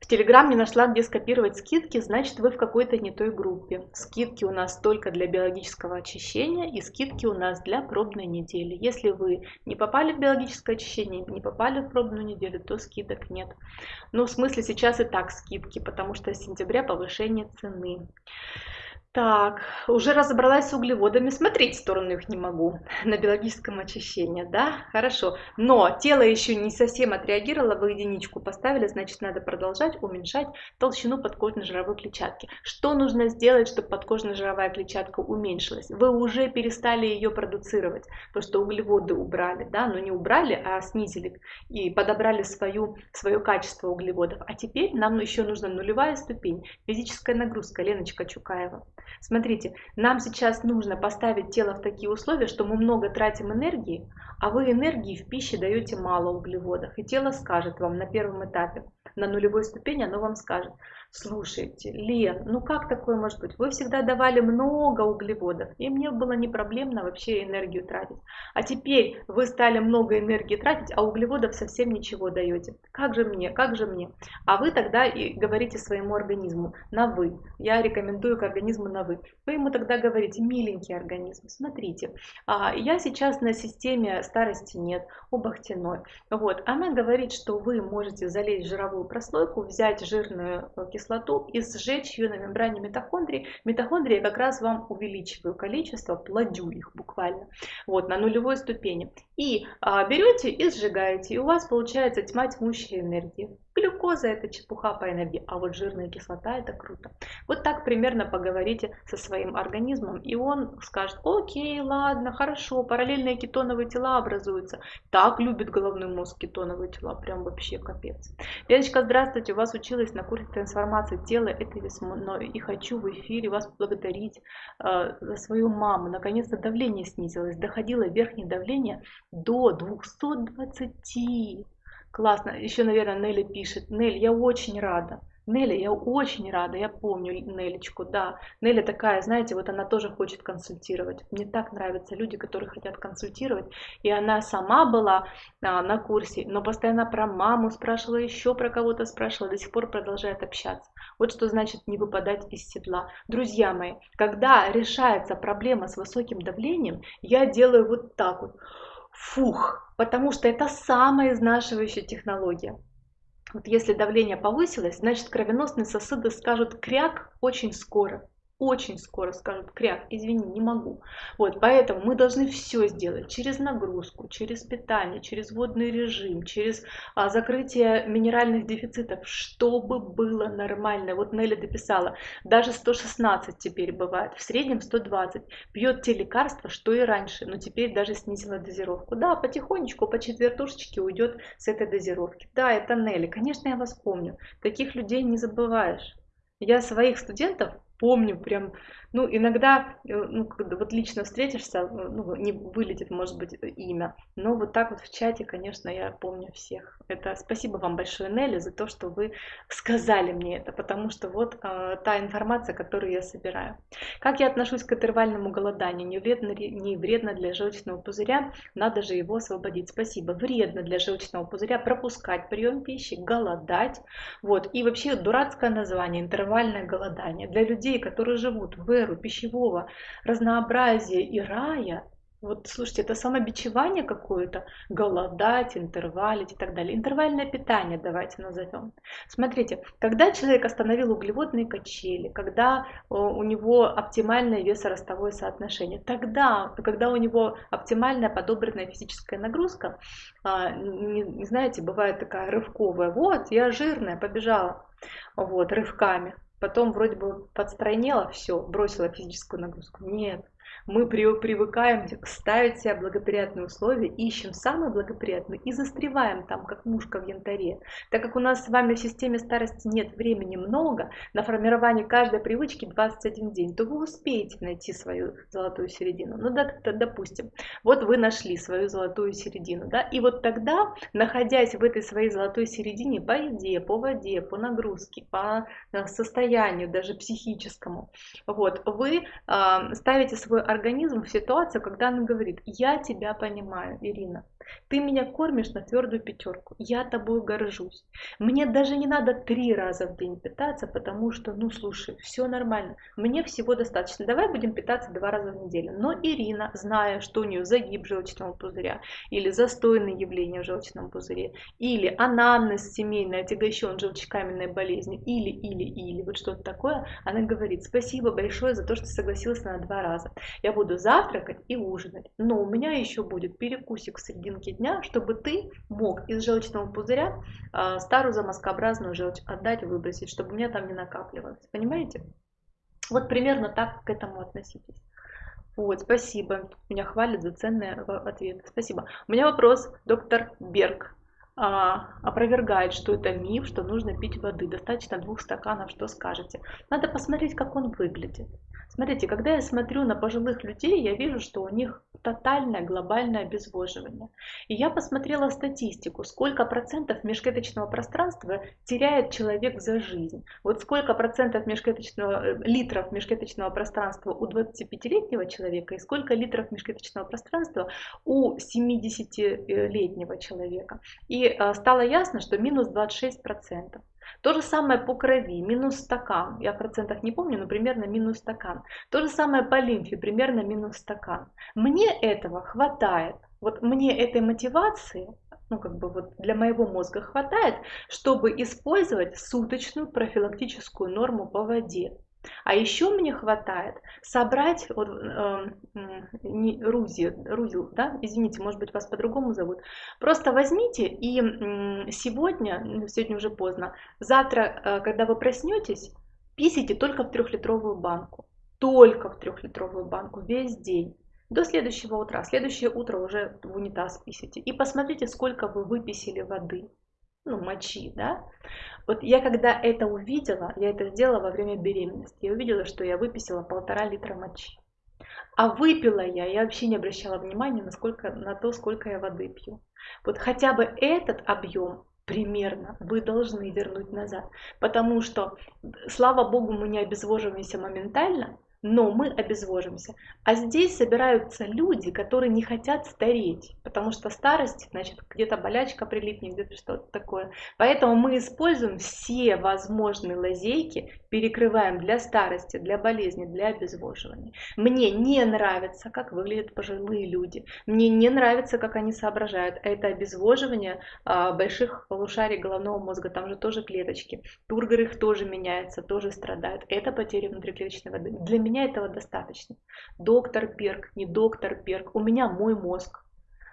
[SPEAKER 1] В Телеграм не нашла, где скопировать скидки, значит вы в какой-то не той группе. Скидки у нас только для биологического очищения и скидки у нас для пробной недели. Если вы не попали в биологическое очищение, не попали в пробную неделю, то скидок нет. Ну, в смысле сейчас и так скидки, потому что с сентября повышение цены. Так, уже разобралась с углеводами, смотреть в сторону их не могу на биологическом очищении, да, хорошо. Но тело еще не совсем отреагировало, вы единичку поставили, значит надо продолжать уменьшать толщину подкожно-жировой клетчатки. Что нужно сделать, чтобы подкожно-жировая клетчатка уменьшилась? Вы уже перестали ее продуцировать, потому что углеводы убрали, да, но не убрали, а снизили и подобрали свою, свое качество углеводов. А теперь нам еще нужна нулевая ступень, физическая нагрузка, Леночка Чукаева. Смотрите, нам сейчас нужно поставить тело в такие условия, что мы много тратим энергии, а вы энергии в пище даете мало углеводов. И тело скажет вам на первом этапе, на нулевой ступени оно вам скажет, слушайте, Лен, ну как такое может быть? Вы всегда давали много углеводов, и мне было не проблемно вообще энергию тратить. А теперь вы стали много энергии тратить, а углеводов совсем ничего даете. Как же мне, как же мне? А вы тогда и говорите своему организму на вы. Я рекомендую к организму на вы. Вы ему тогда говорите, миленький организм, смотрите, а, я сейчас на системе старости нет, обахтяной. Вот, она говорит, что вы можете залезть в жировую прослойку, взять жирную э, кислоту и сжечь ее на мембране митохондрии. Митохондрии как раз вам увеличиваю количество, плодю их буквально, вот, на нулевой ступени. И а, берете и сжигаете, и у вас получается тьма тьмущей энергии. Глюкоза это чепуха по энергии, а вот жирная кислота это круто. Вот так примерно поговорите со своим организмом, и он скажет, окей, ладно, хорошо, параллельные кетоновые тела образуются. Так любит головной мозг кетоновые тела, прям вообще капец. Леночка, здравствуйте, у вас училась на курсе трансформации тела этой весной, и хочу в эфире вас благодарить э, за свою маму. Наконец-то давление снизилось, доходило верхнее давление до 220. Классно. Еще, наверное, Нелли пишет. Нелли, я очень рада. Нелли, я очень рада, я помню Нелечку, да. Нелли такая, знаете, вот она тоже хочет консультировать. Мне так нравятся люди, которые хотят консультировать. И она сама была а, на курсе, но постоянно про маму спрашивала, еще про кого-то спрашивала, до сих пор продолжает общаться. Вот что значит не выпадать из седла. Друзья мои, когда решается проблема с высоким давлением, я делаю вот так вот. Фух, потому что это самая изнашивающая технология. Вот если давление повысилось, значит кровеносные сосуды скажут кряк очень скоро очень скоро скажут, кряк, извини, не могу. Вот, поэтому мы должны все сделать через нагрузку, через питание, через водный режим, через а, закрытие минеральных дефицитов, чтобы было нормально. Вот Нелли дописала, даже 116 теперь бывает, в среднем 120. Пьет те лекарства, что и раньше, но теперь даже снизила дозировку. Да, потихонечку, по четвертушечке уйдет с этой дозировки. Да, это Нелли, конечно, я вас помню. Таких людей не забываешь. Я своих студентов помню прям, ну, иногда, э, ну, когда вот лично встретишься, э, ну, не вылетит, может быть, имя, но вот так вот в чате, конечно, я помню всех. Это спасибо вам большое, Нелли, за то, что вы сказали мне это, потому что вот э, та информация, которую я собираю. Как я отношусь к интервальному голоданию? Не вредно, не вредно для желчного пузыря, надо же его освободить. Спасибо. Вредно для желчного пузыря пропускать прием пищи, голодать. Вот. И вообще дурацкое название, интервальное голодание. Для людей, которые живут в эру пищевого разнообразия и рая, вот слушайте, это самобичевание какое-то, голодать, интервалить и так далее. Интервальное питание давайте назовем. Смотрите, когда человек остановил углеводные качели, когда э, у него оптимальное весоростовое соотношение, тогда, когда у него оптимальная подобранная физическая нагрузка, а, не, не знаете, бывает такая рывковая, вот, я жирная, побежала, вот, рывками, потом вроде бы подстройнела, все, бросила физическую нагрузку. Нет, мы привыкаем ставить себе благоприятные условия, ищем самые благоприятные и застреваем там, как мушка в янтаре. Так как у нас с вами в системе старости нет времени много, на формирование каждой привычки 21 день, то вы успеете найти свою золотую середину. Ну, да, допустим, вот вы нашли свою золотую середину, да, и вот тогда, находясь в этой своей золотой середине по еде, по воде, по нагрузке, по э, состоянию даже психическому, вот, вы э, ставите свой организм в ситуацию, когда он говорит, я тебя понимаю, Ирина, ты меня кормишь на твердую пятерку. Я тобой горжусь. Мне даже не надо три раза в день питаться, потому что, ну слушай, все нормально. Мне всего достаточно. Давай будем питаться два раза в неделю. Но Ирина, зная, что у нее загиб желчного пузыря, или застойные явления в желчном пузыре, или анамнез семейный, отягощен желчекаменной болезнью, или, или, или, вот что-то такое, она говорит, спасибо большое за то, что согласилась на два раза. Я буду завтракать и ужинать, но у меня еще будет перекусик в середине серединки дня, чтобы ты мог из желчного пузыря э, старую замоскообразную желчь отдать, выбросить, чтобы у меня там не накапливалось. Понимаете? Вот примерно так к этому относитесь. Вот, спасибо. Меня хвалят за ценные э, ответы. Спасибо. У меня вопрос, доктор Берг а, опровергает, что это миф, что нужно пить воды. Достаточно двух стаканов, что скажете. Надо посмотреть, как он выглядит. Смотрите, когда я смотрю на пожилых людей, я вижу, что у них тотальное глобальное обезвоживание. И я посмотрела статистику, сколько процентов межклеточного пространства теряет человек за жизнь. Вот сколько процентов межклеточного, э, литров межклеточного пространства у 25-летнего человека и сколько литров межклеточного пространства у 70-летнего человека. И э, стало ясно, что минус 26 процентов. То же самое по крови, минус стакан. Я процентов не помню, но примерно минус стакан. То же самое по лимфе, примерно минус стакан. Мне этого хватает. Вот мне этой мотивации, ну как бы вот для моего мозга хватает, чтобы использовать суточную профилактическую норму по воде. А еще мне хватает собрать вот, э, не, Рузи, Рузил, да, извините, может быть вас по-другому зовут. Просто возьмите и э, сегодня, ну, сегодня уже поздно, завтра, э, когда вы проснетесь, писите только в трехлитровую банку. Только в трехлитровую банку весь день. До следующего утра. Следующее утро уже в унитаз писите. И посмотрите, сколько вы выписали воды ну, мочи, да. Вот я когда это увидела, я это сделала во время беременности, я увидела, что я выписала полтора литра мочи. А выпила я, я вообще не обращала внимания на, сколько, на то, сколько я воды пью. Вот хотя бы этот объем примерно вы должны вернуть назад. Потому что, слава богу, мы не обезвоживаемся моментально, но мы обезвожимся. А здесь собираются люди, которые не хотят стареть, потому что старость, значит, где-то болячка прилипнет, где-то что-то такое. Поэтому мы используем все возможные лазейки, перекрываем для старости, для болезни, для обезвоживания. Мне не нравится, как выглядят пожилые люди. Мне не нравится, как они соображают. Это обезвоживание а, больших полушарий головного мозга, там же тоже клеточки. Тургор их тоже меняется, тоже страдают. Это потеря внутриклеточной воды. Для меня этого достаточно. Доктор Перк, не доктор Перк, у меня мой мозг.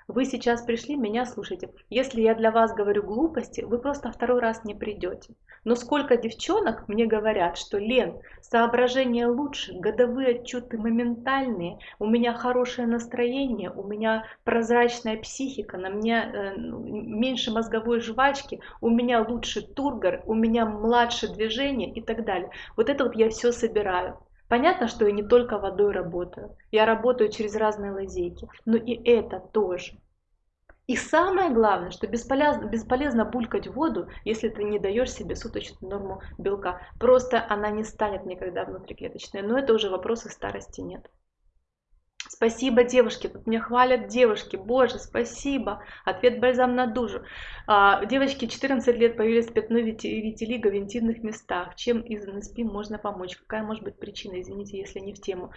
[SPEAKER 1] Вы сейчас пришли, меня слушайте. Если я для вас говорю глупости, вы просто второй раз не придете. Но сколько девчонок мне говорят, что Лен, соображение лучше, годовые отчеты моментальные, у меня хорошее настроение, у меня прозрачная психика, на мне э, меньше мозговой жвачки, у меня лучше тургор, у меня младше движение и так далее. Вот это вот я все собираю. Понятно, что я не только водой работаю, я работаю через разные лазейки, но и это тоже. И самое главное, что бесполезно, бесполезно булькать воду, если ты не даешь себе суточную норму белка. Просто она не станет никогда внутриклеточной. Но это уже вопросы старости нет. Спасибо, девушки. Тут меня хвалят девушки. Боже, спасибо. Ответ бальзам на душу. А, девочки 14 лет появились пятно витилиго в интимных местах. Чем из НСП можно помочь? Какая может быть причина? Извините, если не в тему.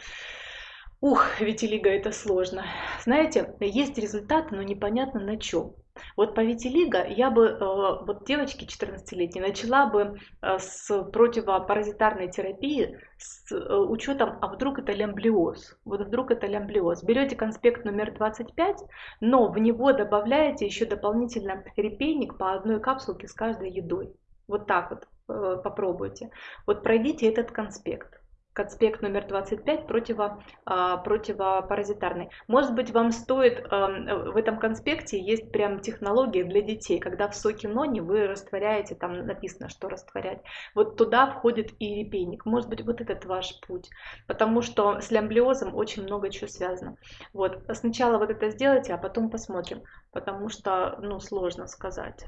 [SPEAKER 1] Ух, витилиго это сложно. Знаете, есть результаты, но непонятно на чем. Вот по витилиго я бы, э, вот девочки 14-летней, начала бы э, с противопаразитарной терапии с э, учетом, а вдруг это лямблиоз. Вот вдруг это лямблиоз. Берете конспект номер 25, но в него добавляете еще дополнительно репейник по одной капсулке с каждой едой. Вот так вот попробуйте. Вот пройдите этот конспект. Конспект номер 25 противо, а, противопаразитарный. Может быть, вам стоит, в этом конспекте есть прям технология для детей, когда в соке нони вы растворяете, там написано, что растворять. Вот туда входит и репейник. Может быть, вот этот ваш путь, потому что с лямблиозом очень много чего связано. Вот, сначала вот это сделайте, а потом посмотрим, потому что, ну, сложно сказать.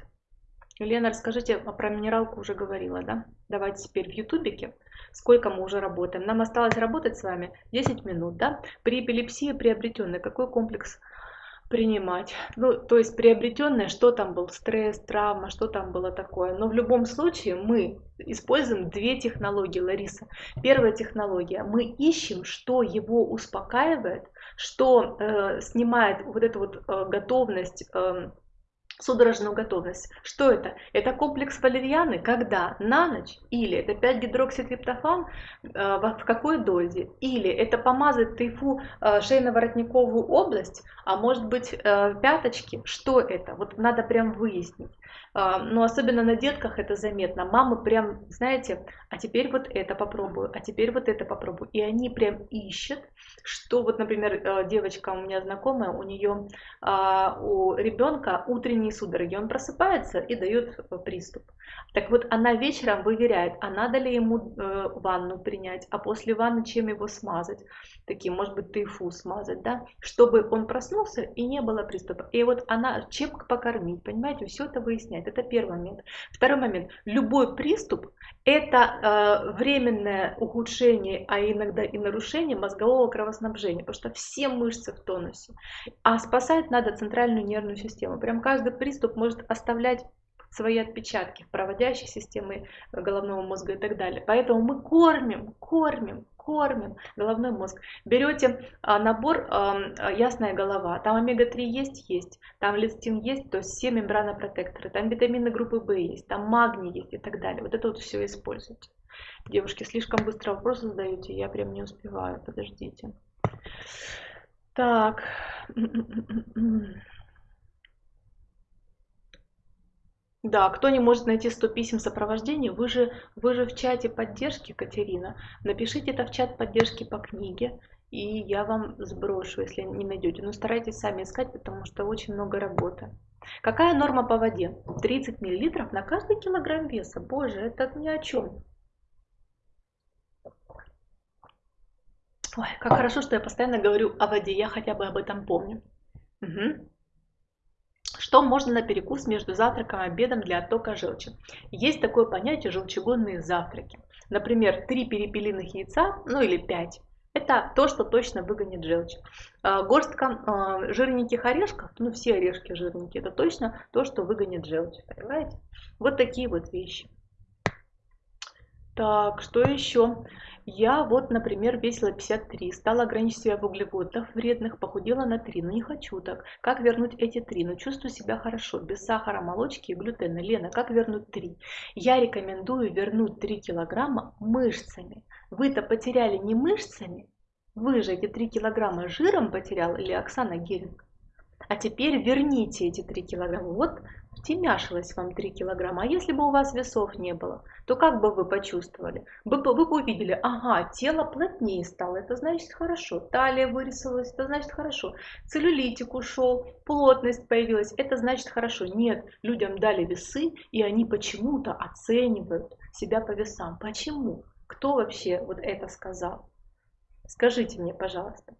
[SPEAKER 1] Лена, расскажите, а про минералку уже говорила, да? Давайте теперь в ютубике сколько мы уже работаем. Нам осталось работать с вами 10 минут, да? При эпилепсии приобретенной какой комплекс принимать. Ну, то есть приобретенное, что там был, стресс, травма, что там было такое. Но в любом случае мы используем две технологии, Лариса. Первая технология, мы ищем, что его успокаивает, что э, снимает вот эту вот э, готовность э, судорожную готовность. Что это? Это комплекс валерьяны, когда на ночь, или это 5-гидрокситриптофан э, в какой дозе, или это помазать Tei Fu э, шейно-воротниковую область, а может быть э, пяточки, что это? Вот надо прям выяснить. А, но особенно на детках это заметно. Мамы прям, знаете, а теперь вот это попробую, а теперь вот это попробую. И они прям ищут, что вот, например, э, девочка у меня знакомая, у нее а, у ребенка утренние судороги, он просыпается и дает э, приступ. Так вот, она вечером выверяет, а надо ли ему э, ванну принять, а после ванны чем его смазать, таким, может быть, тайфу смазать, да, чтобы он проснулся и не было приступа. И вот она, чем покормить, понимаете, все это выясняет. Это первый момент. Второй момент. Любой приступ – это э, временное ухудшение, а иногда и нарушение мозгового кровоснабжения, потому что все мышцы в тонусе. А спасать надо центральную нервную систему. Прям каждый приступ может оставлять свои отпечатки в проводящей системе головного мозга и так далее. Поэтому мы кормим, кормим, кормим головной мозг. Берете а, набор «Ясная голова», там омега-3 есть, есть, там лецитин есть, то есть все мембранопротекторы, там витамины группы В есть, там магний есть и так далее. Вот это вот все используйте. Девушки, слишком быстро вопросы задаете, я прям не успеваю, подождите. Так. Да, кто не может найти 100 писем сопровождения, вы же, вы же в чате поддержки, Катерина. Напишите это в чат поддержки по книге, и я вам сброшу, если не найдете. Но старайтесь сами искать, потому что очень много работы. Какая норма по воде? 30 мл на каждый килограмм веса. Боже, это ни о чем. Ой, как хорошо, что я постоянно говорю о воде, я хотя бы об этом помню. Угу. Что можно на перекус между завтраком и обедом для оттока желчи? Есть такое понятие желчегонные завтраки. Например, три перепелиных яйца, ну или пять. Это то, что точно выгонит желчь. А, горстка а, жирненьких орешков, ну все орешки жирненькие, это точно то, что выгонит желчь. Понимаете? Вот такие вот вещи. Так, что еще? Я вот, например, весила 53, стала ограничивать себя в углеводах вредных, похудела на 3, но не хочу так. Как вернуть эти 3? Но чувствую себя хорошо, без сахара, молочки и глютена. Лена, как вернуть 3? Я рекомендую вернуть 3 килограмма мышцами. Вы-то потеряли не мышцами, вы же эти 3 килограмма жиром потерял или Оксана Геринг? А теперь верните эти 3 килограмма. Вот втемяшилось вам 3 килограмма. А если бы у вас весов не было, то как бы вы почувствовали? Вы, вы бы увидели, ага, тело плотнее стало, это значит хорошо. Талия вырисовалась, это значит хорошо. Целлюлитик ушел, плотность появилась, это значит хорошо. Нет, людям дали весы, и они почему-то оценивают себя по весам. Почему? Кто вообще вот это сказал? Скажите мне, пожалуйста.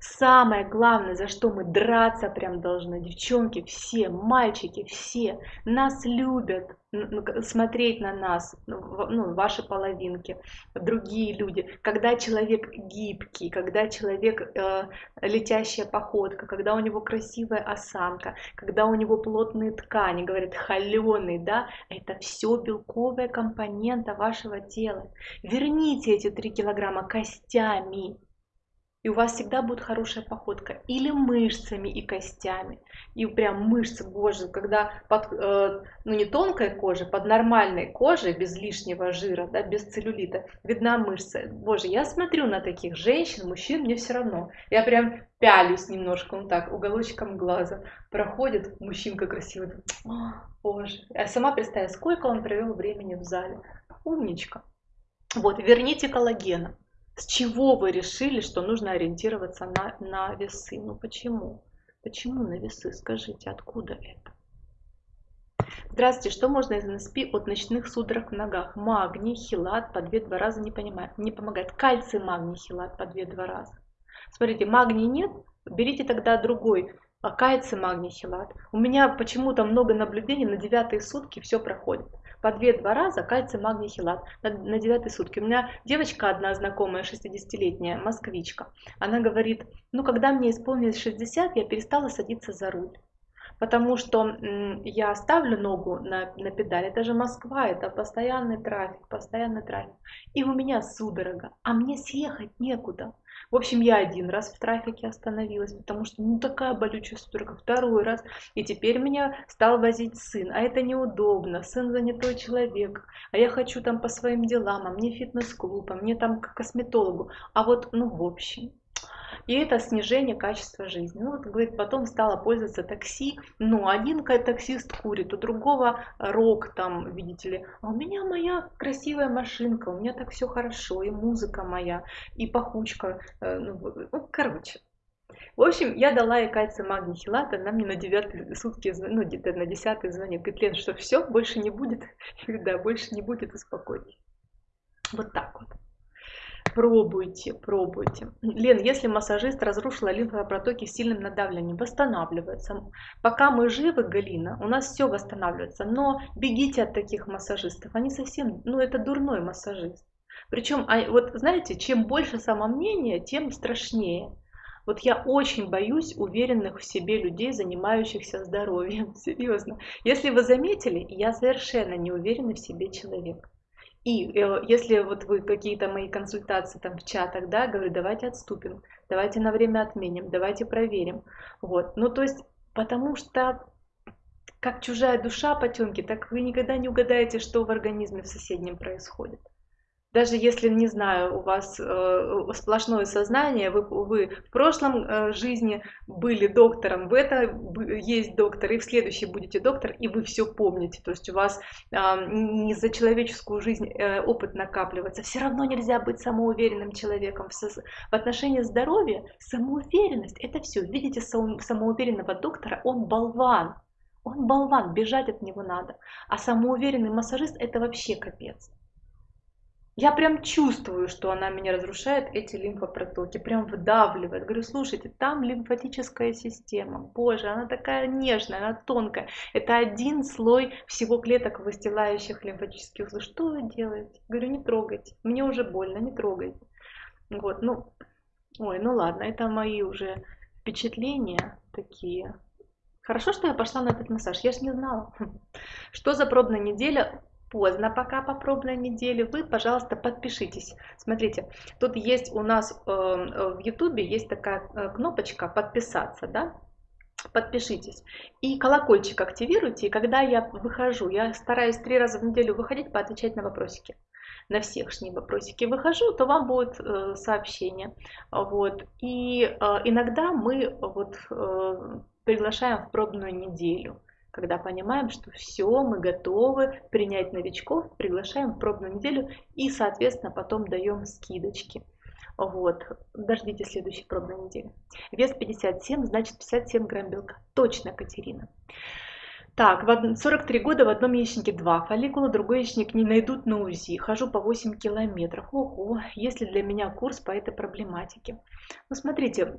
[SPEAKER 1] Самое главное, за что мы драться прям должны, девчонки, все, мальчики, все, нас любят, смотреть на нас, ну, ну, ваши половинки, другие люди. Когда человек гибкий, когда человек э, летящая походка, когда у него красивая осанка, когда у него плотные ткани, говорят, холеный, да, это все белковая компонента вашего тела. Верните эти 3 килограмма костями, и у вас всегда будет хорошая походка. Или мышцами и костями. И прям мышцы, боже, когда под, э, ну не тонкой кожей, под нормальной кожей, без лишнего жира, да, без целлюлита, видна мышца. Боже, я смотрю на таких женщин, мужчин, мне все равно. Я прям пялюсь немножко, он так, уголочком глаза. Проходит мужчинка красивый, О, боже. Я сама представляю, сколько он провел времени в зале. Умничка. Вот, верните коллагена. С чего вы решили, что нужно ориентироваться на, на весы? Ну почему? Почему на весы? Скажите, откуда это? Здравствуйте, что можно из НСП от ночных судорог в ногах? Магний, хилат по 2-2 раза не, понимает, не помогает. Кальций, магний, хилат по 2-2 раза. Смотрите, магний нет, берите тогда другой. А кальций, магний, хилат. У меня почему-то много наблюдений, на девятые сутки все проходит. По 2-2 раза кальций, магний, хилат на, на девятые сутки. У меня девочка одна знакомая, 60-летняя, москвичка. Она говорит, ну когда мне исполнилось 60, я перестала садиться за руль потому что я ставлю ногу на, на педаль, это же Москва, это постоянный трафик, постоянный трафик, и у меня судорога, а мне съехать некуда. В общем, я один раз в трафике остановилась, потому что ну такая болючая судорога, второй раз, и теперь меня стал возить сын, а это неудобно, сын занятой человек, а я хочу там по своим делам, а мне фитнес-клуб, а мне там к косметологу, а вот, ну, в общем, и это снижение качества жизни. Ну вот, говорит, потом стала пользоваться такси, ну, один таксист курит, у другого рок там, видите ли, а у меня моя красивая машинка, у меня так все хорошо, и музыка моя, и пахучка, э, ну, ну короче. В общем, я дала ей кальций магний хилат, она мне на девятые сутки, ну где-то на десятый звонит, говорит, Лен, что все, больше не будет? Я да, больше не будет, успокойтесь. Вот так вот. Пробуйте, пробуйте. Лен, если массажист разрушил лимфопротоки сильным надавливанием, восстанавливается. Пока мы живы, Галина, у нас все восстанавливается. Но бегите от таких массажистов. Они совсем, ну это дурной массажист. Причем, а, вот знаете, чем больше самомнения, тем страшнее. Вот я очень боюсь уверенных в себе людей, занимающихся здоровьем. Серьезно. Если вы заметили, я совершенно не уверенный в себе человек. И э, если вот вы какие-то мои консультации там в чатах, да, говорю, давайте отступим, давайте на время отменим, давайте проверим. Вот. Ну, то есть, потому что как чужая душа потемки, так вы никогда не угадаете, что в организме в соседнем происходит даже если, не знаю, у вас э, сплошное сознание, вы, вы в прошлом э, жизни были доктором, в это есть доктор, и в следующей будете доктор, и вы все помните. То есть у вас э, не за человеческую жизнь э, опыт накапливается. Все равно нельзя быть самоуверенным человеком. В, в отношении здоровья самоуверенность – это все. Видите самоуверенного доктора, он болван. Он болван, бежать от него надо. А самоуверенный массажист – это вообще капец. Я прям чувствую, что она меня разрушает, эти лимфопротоки, прям вдавливает. Говорю, слушайте, там лимфатическая система, боже, она такая нежная, она тонкая. Это один слой всего клеток, выстилающих лимфатические узлы. Что вы делаете? Говорю, не трогайте, мне уже больно, не трогайте. Вот, ну, ой, ну ладно, это мои уже впечатления такие. Хорошо, что я пошла на этот массаж, я же не знала. Что за пробная неделя? Поздно пока по пробной неделе, вы, пожалуйста, подпишитесь. Смотрите, тут есть у нас э, в YouTube есть такая э, кнопочка «Подписаться», да? Подпишитесь. И колокольчик активируйте, и когда я выхожу, я стараюсь три раза в неделю выходить, поотвечать на вопросики на всех шни вопросики выхожу, то вам будет э, сообщение. Вот. И э, иногда мы вот, э, приглашаем в пробную неделю когда понимаем, что все, мы готовы принять новичков, приглашаем в пробную неделю и, соответственно, потом даем скидочки. Вот, дождитесь следующей пробной недели. Вес 57, значит 57 грамм белка. Точно, Катерина. Так, 43 года в одном яичнике 2 фолликула, другой яичник не найдут на УЗИ. Хожу по 8 километров. Ого, есть ли для меня курс по этой проблематике? Ну, смотрите,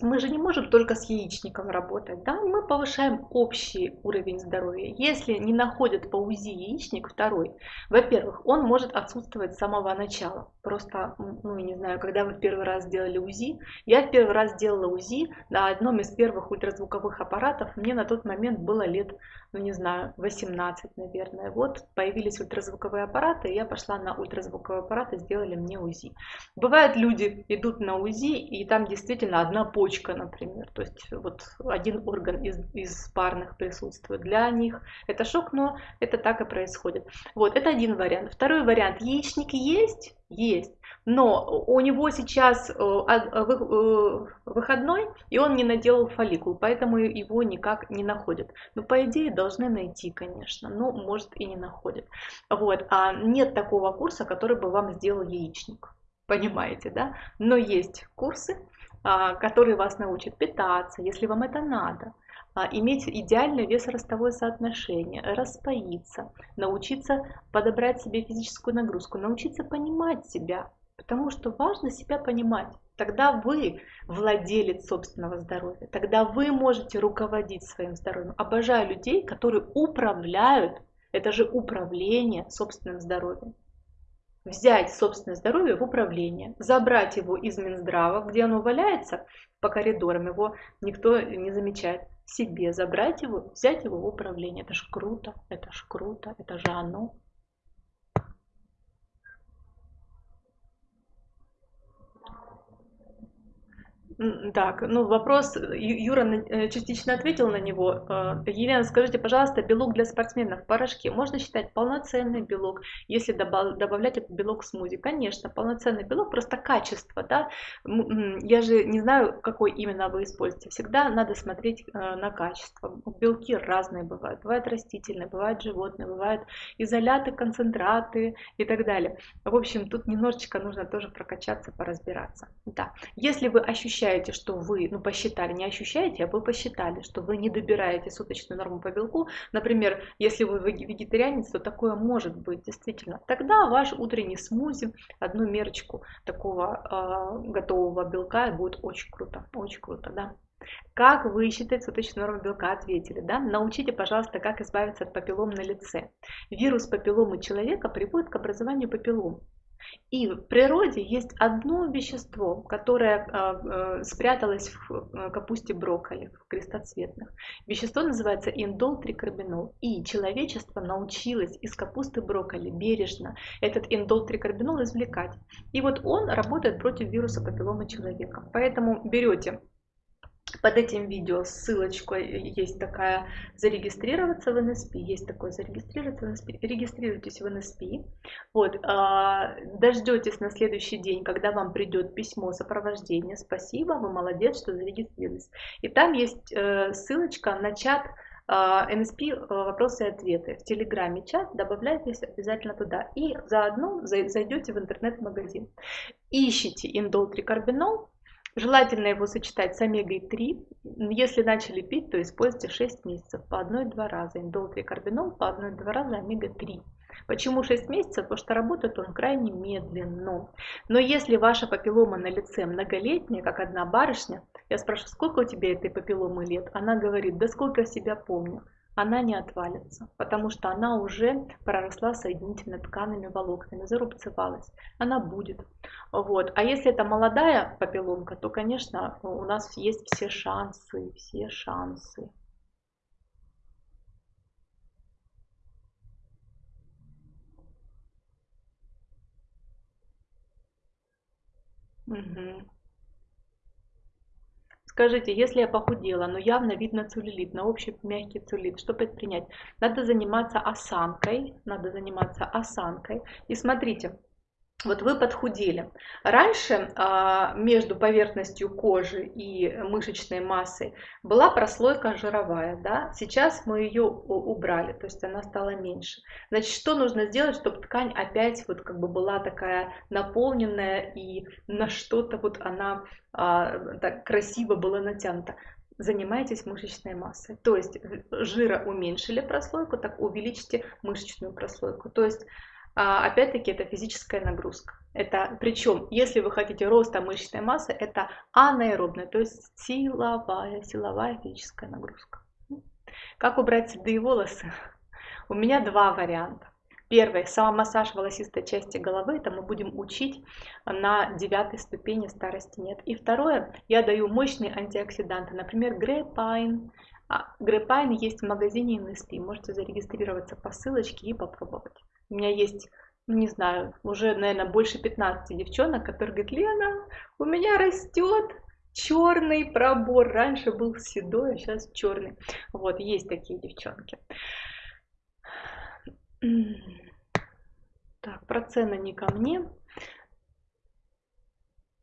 [SPEAKER 1] мы же не можем только с яичником работать, да, мы повышаем общий уровень здоровья. Если не находят по УЗИ яичник второй, во-первых, он может отсутствовать с самого начала. Просто, ну, я не знаю, когда вы в первый раз сделали УЗИ, я в первый раз делала УЗИ на одном из первых ультразвуковых аппаратов, мне на тот момент было лет ну не знаю, 18, наверное. Вот появились ультразвуковые аппараты, я пошла на ультразвуковые аппараты, сделали мне УЗИ. Бывают люди идут на УЗИ, и там действительно одна почка, например, то есть вот один орган из, из парных присутствует. Для них это шок, но это так и происходит. Вот, это один вариант. Второй вариант, яичник есть, есть. Но у него сейчас э, э, выходной, и он не наделал фолликул, поэтому его никак не находят. Но по идее должны найти, конечно, но может и не находят. Вот. А нет такого курса, который бы вам сделал яичник. понимаете, да? Но есть курсы, а, которые вас научат питаться, если вам это надо, а, иметь идеальное весоростовое соотношение, распоиться, научиться подобрать себе физическую нагрузку, научиться понимать себя, потому что важно себя понимать. Тогда вы владелец собственного здоровья, тогда вы можете руководить своим здоровьем. Обожаю людей, которые управляют, это же управление собственным здоровьем взять собственное здоровье в управление, забрать его из Минздрава, где оно валяется по коридорам, его никто не замечает, себе забрать его, взять его в управление. Это ж круто, это ж круто, это же оно. Так, ну вопрос, Юра э, частично ответил на него. Э, Елена, скажите, пожалуйста, белок для спортсменов в порошке можно считать полноценный белок, если добавлять этот белок в смузи? Конечно, полноценный белок, просто качество, да. Я же не знаю, какой именно вы используете. Всегда надо смотреть э, на качество. Белки разные бывают. Бывают растительные, бывают животные, бывают изоляты, концентраты и так далее. В общем, тут немножечко нужно тоже прокачаться, поразбираться. Да. Если вы ощущаете ощущаете, что вы, ну посчитали, не ощущаете, а вы посчитали, что вы не добираете суточную норму по белку, например, если вы вегетарианец, то такое может быть действительно, тогда ваш утренний смузи, одну мерочку такого э, готового белка будет очень круто, очень круто, да. Как высчитать суточную норму белка? Ответили, да? Научите, пожалуйста, как избавиться от папиллом на лице. Вирус папилломы человека приводит к образованию папиллом. И в природе есть одно вещество, которое э, спряталось в э, капусте брокколи, в крестоцветных. Вещество называется индол-трикарбинол. И человечество научилось из капусты брокколи бережно этот индол-трикарбинол извлекать. И вот он работает против вируса папиллома человека. Поэтому берете под этим видео ссылочка есть такая зарегистрироваться в НСП, есть такое зарегистрироваться в НСП, регистрируйтесь в НСП, вот, а, дождетесь на следующий день, когда вам придет письмо сопровождения, спасибо, вы молодец, что зарегистрировались, и там есть э, ссылочка на чат НСП э, вопросы и ответы в Телеграме чат, добавляйтесь обязательно туда. И заодно зайдете в интернет-магазин. Ищите индол трикарбинол, Желательно его сочетать с омегой-3. Если начали пить, то используйте 6 месяцев по 1-2 раза. Индол-трикарбинол по 1-2 раза омега-3. Почему 6 месяцев? Потому что работает он крайне медленно. Но если ваша папиллома на лице многолетняя, как одна барышня, я спрашиваю, сколько у тебя этой папилломы лет? Она говорит, да сколько себя помню она не отвалится, потому что она уже проросла соединительно-тканными волокнами, зарубцевалась. Она будет. Вот. А если это молодая папилломка, то, конечно, у нас есть все шансы, все шансы. Угу. Скажите, если я похудела, но явно видно целлюлит, на общий мягкий целлюлит, что предпринять? Надо заниматься осанкой, надо заниматься осанкой. И смотрите, вот вы подхудели. Раньше а, между поверхностью кожи и мышечной массой была прослойка жировая, да? сейчас мы ее убрали, то есть она стала меньше. Значит, что нужно сделать, чтобы ткань опять вот как бы была такая наполненная и на что-то вот она а, так красиво была натянута? занимайтесь мышечной массой. То есть жира уменьшили прослойку, так увеличьте мышечную прослойку. То есть опять-таки это физическая нагрузка. Это, причем, если вы хотите роста мышечной массы, это анаэробная, то есть силовая, силовая физическая нагрузка. Как убрать седые волосы? У меня два варианта. Первый, самомассаж волосистой части головы, это мы будем учить на девятой ступени старости нет. И второе, я даю мощные антиоксиданты, например, Grapine. А, Grapine есть в магазине NSP, можете зарегистрироваться по ссылочке и попробовать. У меня есть, ну не знаю, уже, наверное, больше 15 девчонок, которые говорят, Лена, у меня растет черный пробор. Раньше был седой, а сейчас черный. Вот, есть такие девчонки. Так, про цены не ко мне.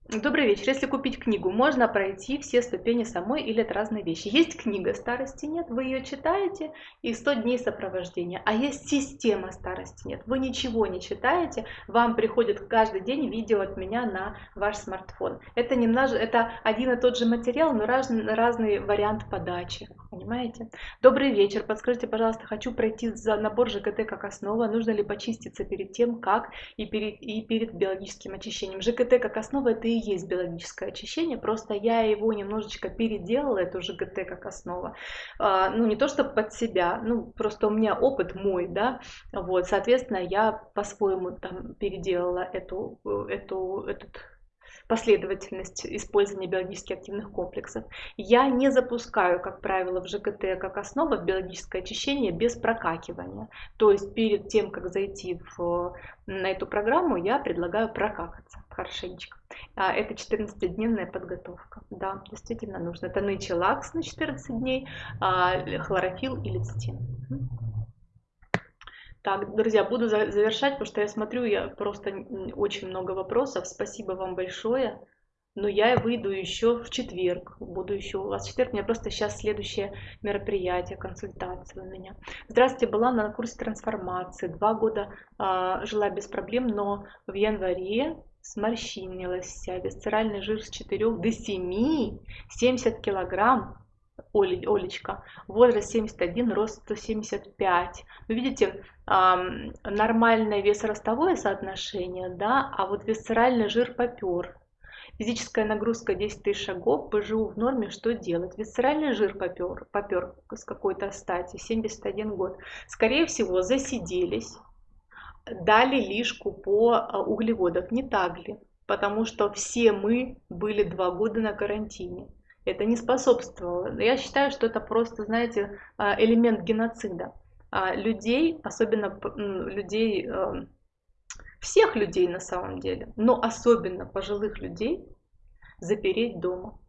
[SPEAKER 1] Добрый вечер. Если купить книгу, можно пройти все ступени самой или это разные вещи? Есть книга «Старости нет», вы ее читаете и 100 дней сопровождения. А есть система «Старости нет». Вы ничего не читаете, вам приходит каждый день видео от меня на ваш смартфон. Это, немножко, это один и тот же материал, но разный, разный вариант подачи. Понимаете? Добрый вечер. Подскажите, пожалуйста, хочу пройти за набор ЖКТ как основа. Нужно ли почиститься перед тем, как и перед, и перед биологическим очищением? ЖКТ как основа это и есть биологическое очищение, просто я его немножечко переделала, эту ЖГТ как основа. А, ну, не то, что под себя, ну, просто у меня опыт мой, да, вот, соответственно, я по-своему там переделала эту, эту, этот последовательность использования биологически активных комплексов. Я не запускаю, как правило, в ЖКТ как основа биологическое очищение без прокакивания. То есть перед тем, как зайти в, на эту программу, я предлагаю прокакаться хорошенечко. А, это 14-дневная подготовка. Да, действительно нужно. Это нычелакс на 14 дней, а, хлорофилл и лецитин. Так, друзья, буду завершать, потому что я смотрю, я просто очень много вопросов. Спасибо вам большое. Но я выйду еще в четверг. Буду еще у вас в четверг. У меня просто сейчас следующее мероприятие, консультация у меня. Здравствуйте, была на курсе трансформации. Два года э, жила без проблем, но в январе сморщинилась вся, висцеральный жир с 4 до 7, 70 килограмм, Оли, Олечка, возраст 71, рост 175. Вы видите, нормальное весоростовое соотношение, да, а вот висцеральный жир попер. Физическая нагрузка 10 тысяч шагов, ПЖУ в норме, что делать? Висцеральный жир попер, попер с какой-то стати, 71 год. Скорее всего, засиделись, дали лишку по а, углеводам. Не так ли? Потому что все мы были два года на карантине. Это не способствовало. Я считаю, что это просто, знаете, а, элемент геноцида. А, людей, особенно людей, всех людей на самом деле, но особенно пожилых людей, запереть дома.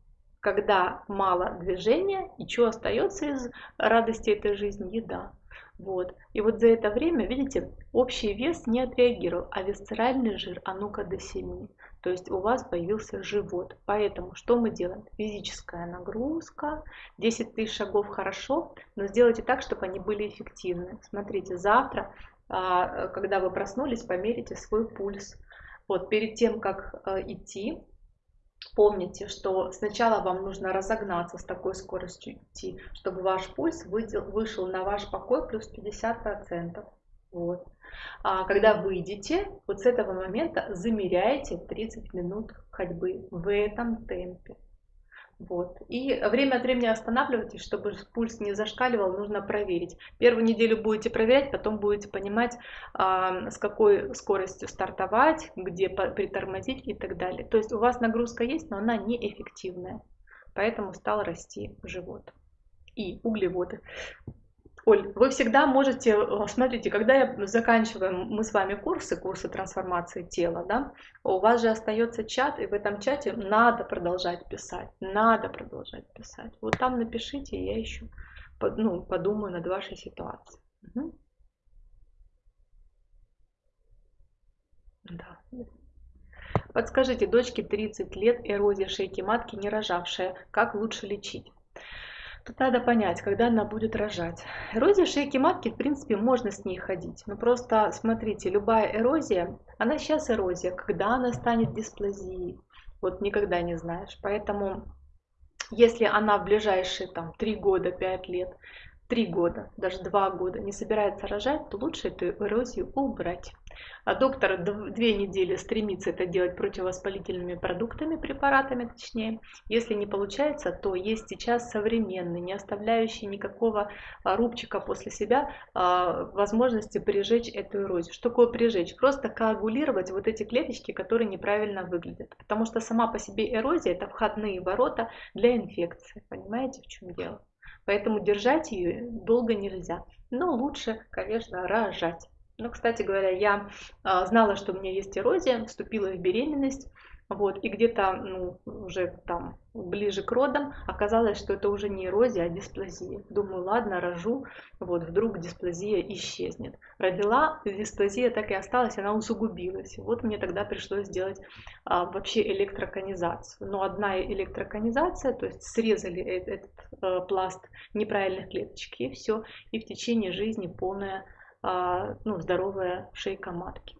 [SPEAKER 1] Когда мало движения, и что остается из радости этой жизни? Еда. Вот. И вот за это время, видите, общий вес не отреагировал, а висцеральный жир, а ну-ка до 7. То есть у вас появился живот. Поэтому что мы делаем? Физическая нагрузка, 10 тысяч шагов хорошо, но сделайте так, чтобы они были эффективны. Смотрите, завтра, а, когда вы проснулись, померите свой пульс. Вот перед тем, как а, идти, Помните, что сначала вам нужно разогнаться с такой скоростью идти, чтобы ваш пульс вышел на ваш покой плюс 50%. Вот. А когда выйдете, вот с этого момента замеряйте 30 минут ходьбы в этом темпе. Вот. И время от времени останавливайтесь, чтобы пульс не зашкаливал, нужно проверить. Первую неделю будете проверять, потом будете понимать, а, с какой скоростью стартовать, где притормозить и так далее. То есть у вас нагрузка есть, но она неэффективная. Поэтому стал расти живот и углеводы. Оль, вы всегда можете, э, смотрите, когда я заканчиваем мы с вами курсы, курсы трансформации тела, да, у вас же остается чат, и в этом чате надо продолжать писать, надо продолжать писать. Вот там напишите, я еще ну, подумаю над вашей ситуацией. Угу. Да. Подскажите, дочке 30 лет, эрозия шейки матки не рожавшая, как лучше лечить? Тут надо понять, когда она будет рожать. Эрозия шейки матки, в принципе, можно с ней ходить. Но просто, смотрите, любая эрозия, она сейчас эрозия. Когда она станет дисплазией, вот никогда не знаешь. Поэтому, если она в ближайшие там 3 года, 5 лет, 3 года, даже 2 года не собирается рожать, то лучше эту эрозию убрать. А доктор две недели стремится это делать противовоспалительными продуктами, препаратами точнее. Если не получается, то есть сейчас современный, не оставляющий никакого а, рубчика после себя а, возможности прижечь эту эрозию. Что такое прижечь? Просто коагулировать вот эти клеточки, которые неправильно выглядят. Потому что сама по себе эрозия это входные ворота для инфекции. Понимаете, в чем дело? Поэтому держать ее долго нельзя. Но лучше, конечно, рожать. Ну, кстати говоря, я а, знала, что у меня есть эрозия, вступила в беременность, Вот, и где-то ну, уже там ближе к родам оказалось, что это уже не эрозия, а дисплазия. Думаю, ладно, рожу, вот, вдруг дисплазия исчезнет. Родила, дисплазия так и осталась, она усугубилась. Вот мне тогда пришлось сделать а, вообще электроконизацию. Но одна электроконизация, то есть срезали этот, этот а, пласт неправильных клеточек, и все, и в течение жизни полная а, ну, здоровая шейка матки.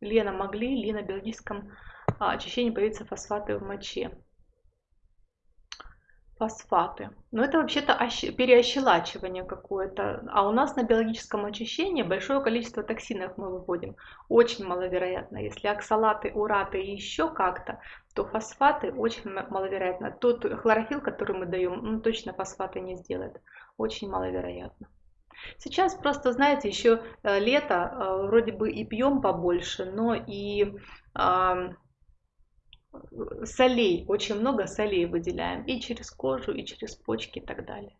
[SPEAKER 1] Лена могли ли на биологическом а, очищении появиться фосфаты в моче? Фосфаты. Но это вообще-то переощелачивание какое-то. А у нас на биологическом очищении большое количество токсинов мы выводим. Очень маловероятно. Если оксалаты, ураты и еще как-то, то фосфаты очень маловероятно. Тот хлорофилл, который мы даем, ну, точно фосфаты не сделает. Очень маловероятно. Сейчас просто, знаете, еще э, лето, э, вроде бы и пьем побольше, но и солей, очень много солей выделяем и через кожу, и через почки и так далее.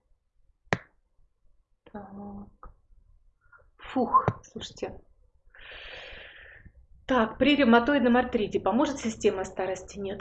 [SPEAKER 1] Так. Фух, слушайте, так, при ревматоидном артрите поможет система старости? Нет.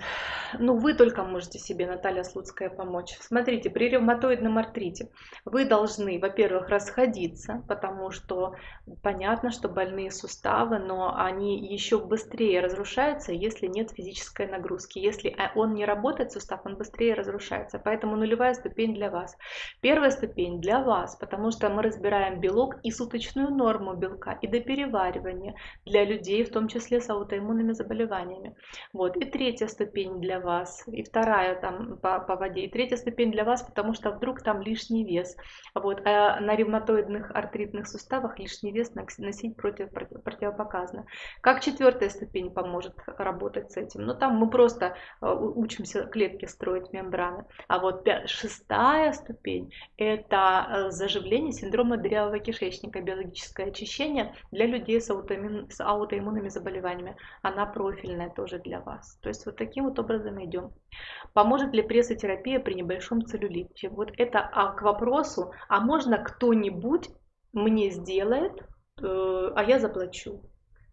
[SPEAKER 1] Ну, вы только можете себе, Наталья Слуцкая, помочь. Смотрите, при ревматоидном артрите вы должны, во-первых, расходиться, потому что понятно, что больные суставы, но они еще быстрее разрушаются, если нет физической нагрузки. Если а, он не работает, сустав, он быстрее разрушается. Поэтому нулевая ступень для вас. Первая ступень для вас, потому что мы разбираем белок и суточную норму белка, и до переваривания для людей, в том числе числе с аутоиммунными заболеваниями. Вот. И третья ступень для вас, и вторая там по, по воде, и третья ступень для вас, потому что вдруг там лишний вес. Вот. А на ревматоидных артритных суставах лишний вес носить против, противопоказано. Как четвертая ступень поможет работать с этим? Ну там мы просто э, учимся клетки строить, мембраны. А вот шестая ступень – это э, заживление синдрома дырявого кишечника, биологическое очищение для людей с, аутоиммун, с аутоиммунными заболеваниями заболеваниями, она профильная тоже для вас. То есть вот таким вот образом идем. Поможет ли прессотерапия при небольшом целлюлите? Вот это а, к вопросу, а можно кто-нибудь мне сделает, э, а я заплачу?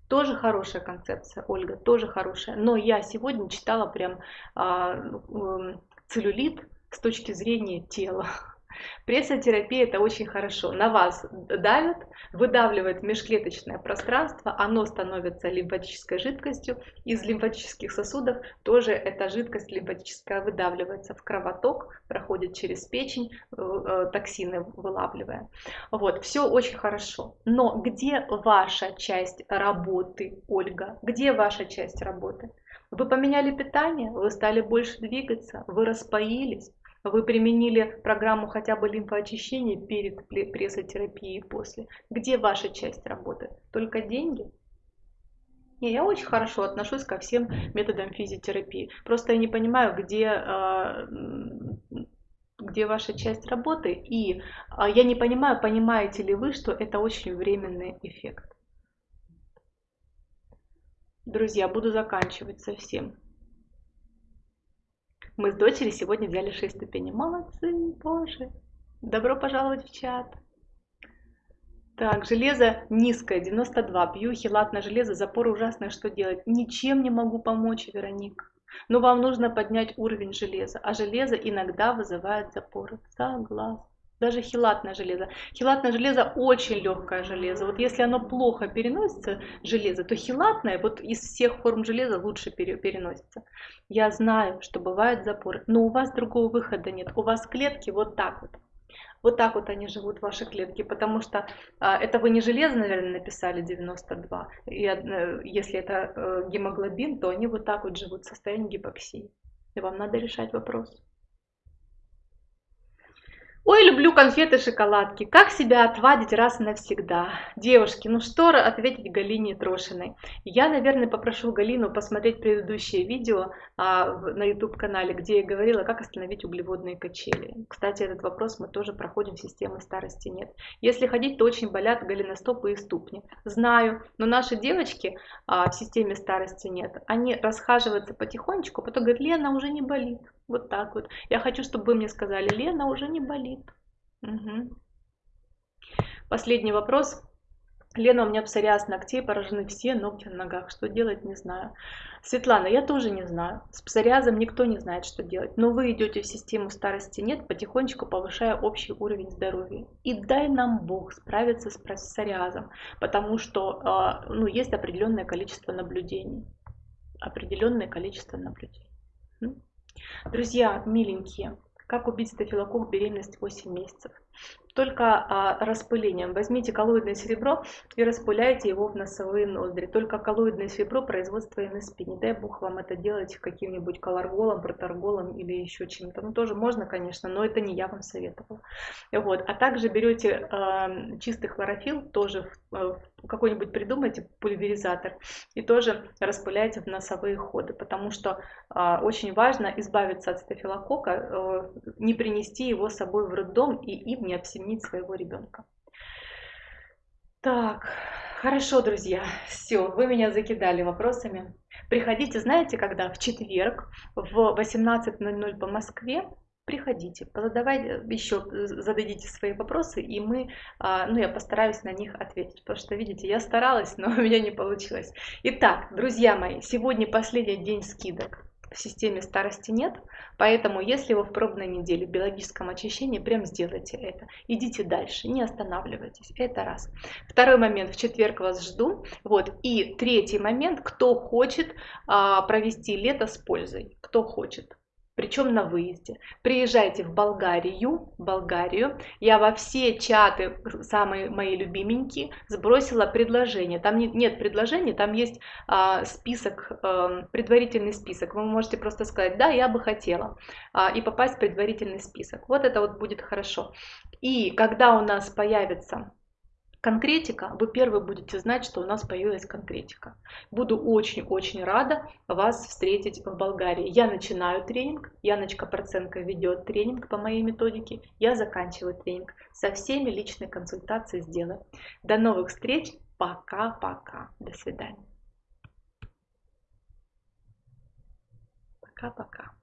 [SPEAKER 1] Тоже хорошая концепция, Ольга, тоже хорошая. Но я сегодня читала прям э, э, целлюлит с точки зрения тела. Прессотерапия это очень хорошо. На вас давят, выдавливает межклеточное пространство, оно становится лимфатической жидкостью. Из лимфатических сосудов тоже эта жидкость лимфатическая выдавливается в кровоток, проходит через печень, э, э, токсины вылавливая. Вот, все очень хорошо. Но где ваша часть работы, Ольга? Где ваша часть работы? Вы поменяли питание, вы стали больше двигаться, вы распоились, вы применили программу хотя бы лимфоочищения перед прессотерапией и после. Где ваша часть работы? Только деньги? Не, я очень хорошо отношусь ко всем методам физиотерапии. Просто я не понимаю, где, а, где ваша часть работы. И а, я не понимаю, понимаете ли вы, что это очень временный эффект. Друзья, буду заканчивать совсем. Мы с дочерью сегодня взяли 6 ступеней. Молодцы, боже. Добро пожаловать в чат. Так, железо низкое, 92. Пью хилат железо, запор ужасное, что делать? Ничем не могу помочь, Вероника. Но вам нужно поднять уровень железа, а железо иногда вызывает запоры. Согласна даже хилатное железо. Хилатное железо очень легкое железо. Вот если оно плохо переносится, железо, то хилатное вот из всех форм железа лучше переносится. Я знаю, что бывают запоры, но у вас другого выхода нет. У вас клетки вот так вот. Вот так вот они живут, ваши клетки, потому что а, это вы не железо, наверное, написали 92. И, э, если это э, гемоглобин, то они вот так вот живут в состоянии гипоксии. И вам надо решать вопрос. Ой, люблю конфеты, шоколадки. Как себя отвадить раз навсегда? Девушки, ну что ответить Галине Трошиной? Я, наверное, попрошу Галину посмотреть предыдущее видео а, на YouTube-канале, где я говорила, как остановить углеводные качели. Кстати, этот вопрос мы тоже проходим в системе старости нет. Если ходить, то очень болят голеностопы и ступни. Знаю, но наши девочки а, в системе старости нет. Они расхаживаются потихонечку, потом говорят, Лена, уже не болит. Вот так вот. Я хочу, чтобы вы мне сказали, Лена, уже не болит. Угу. Последний вопрос. Лена, у меня псориаз ногтей, поражены все ногти на ногах. Что делать, не знаю. Светлана, я тоже не знаю. С псориазом никто не знает, что делать. Но вы идете в систему старости нет, потихонечку повышая общий уровень здоровья. И дай нам Бог справиться с псориазом, потому что а, ну, есть определенное количество наблюдений. Определенное количество наблюдений. Друзья, миленькие, как убить стафилококк беременность 8 месяцев? только а, распылением. Возьмите коллоидное серебро и распыляйте его в носовые ноздри. Только коллоидное серебро производства НСП. Не дай бог вам это делать каким-нибудь колорголом, проторголом или еще чем-то. Ну, тоже можно, конечно, но это не я вам советовала. Вот. А также берете э, чистый хлорофилл, тоже э, какой-нибудь придумайте пульверизатор и тоже распыляйте в носовые ходы, потому что э, очень важно избавиться от стафилококка, э, не принести его с собой в роддом и им не обременить своего ребенка. Так, хорошо, друзья, все, вы меня закидали вопросами. Приходите, знаете, когда? В четверг в 18.00 по Москве. Приходите, задавайте еще, зададите свои вопросы, и мы, а, ну, я постараюсь на них ответить, потому что, видите, я старалась, но у меня не получилось. Итак, друзья мои, сегодня последний день скидок в системе старости нет, поэтому если вы в пробной неделе в биологическом очищении, прям сделайте это. Идите дальше, не останавливайтесь. Это раз. Второй момент, в четверг вас жду. Вот. И третий момент, кто хочет а, провести лето с пользой, кто хочет причем на выезде. Приезжайте в Болгарию, Болгарию. Я во все чаты, самые мои любименькие, сбросила предложение. Там нет, нет предложений, там есть а, список, а, предварительный список. Вы можете просто сказать, да, я бы хотела, а, и попасть в предварительный список. Вот это вот будет хорошо. И когда у нас появится конкретика, вы первые будете знать, что у нас появилась конкретика. Буду очень-очень рада вас встретить в Болгарии. Я начинаю тренинг, Яночка Проценко ведет тренинг по моей методике, я заканчиваю тренинг. Со всеми личной консультацией сделаю. До новых встреч, пока-пока, до свидания. Пока-пока.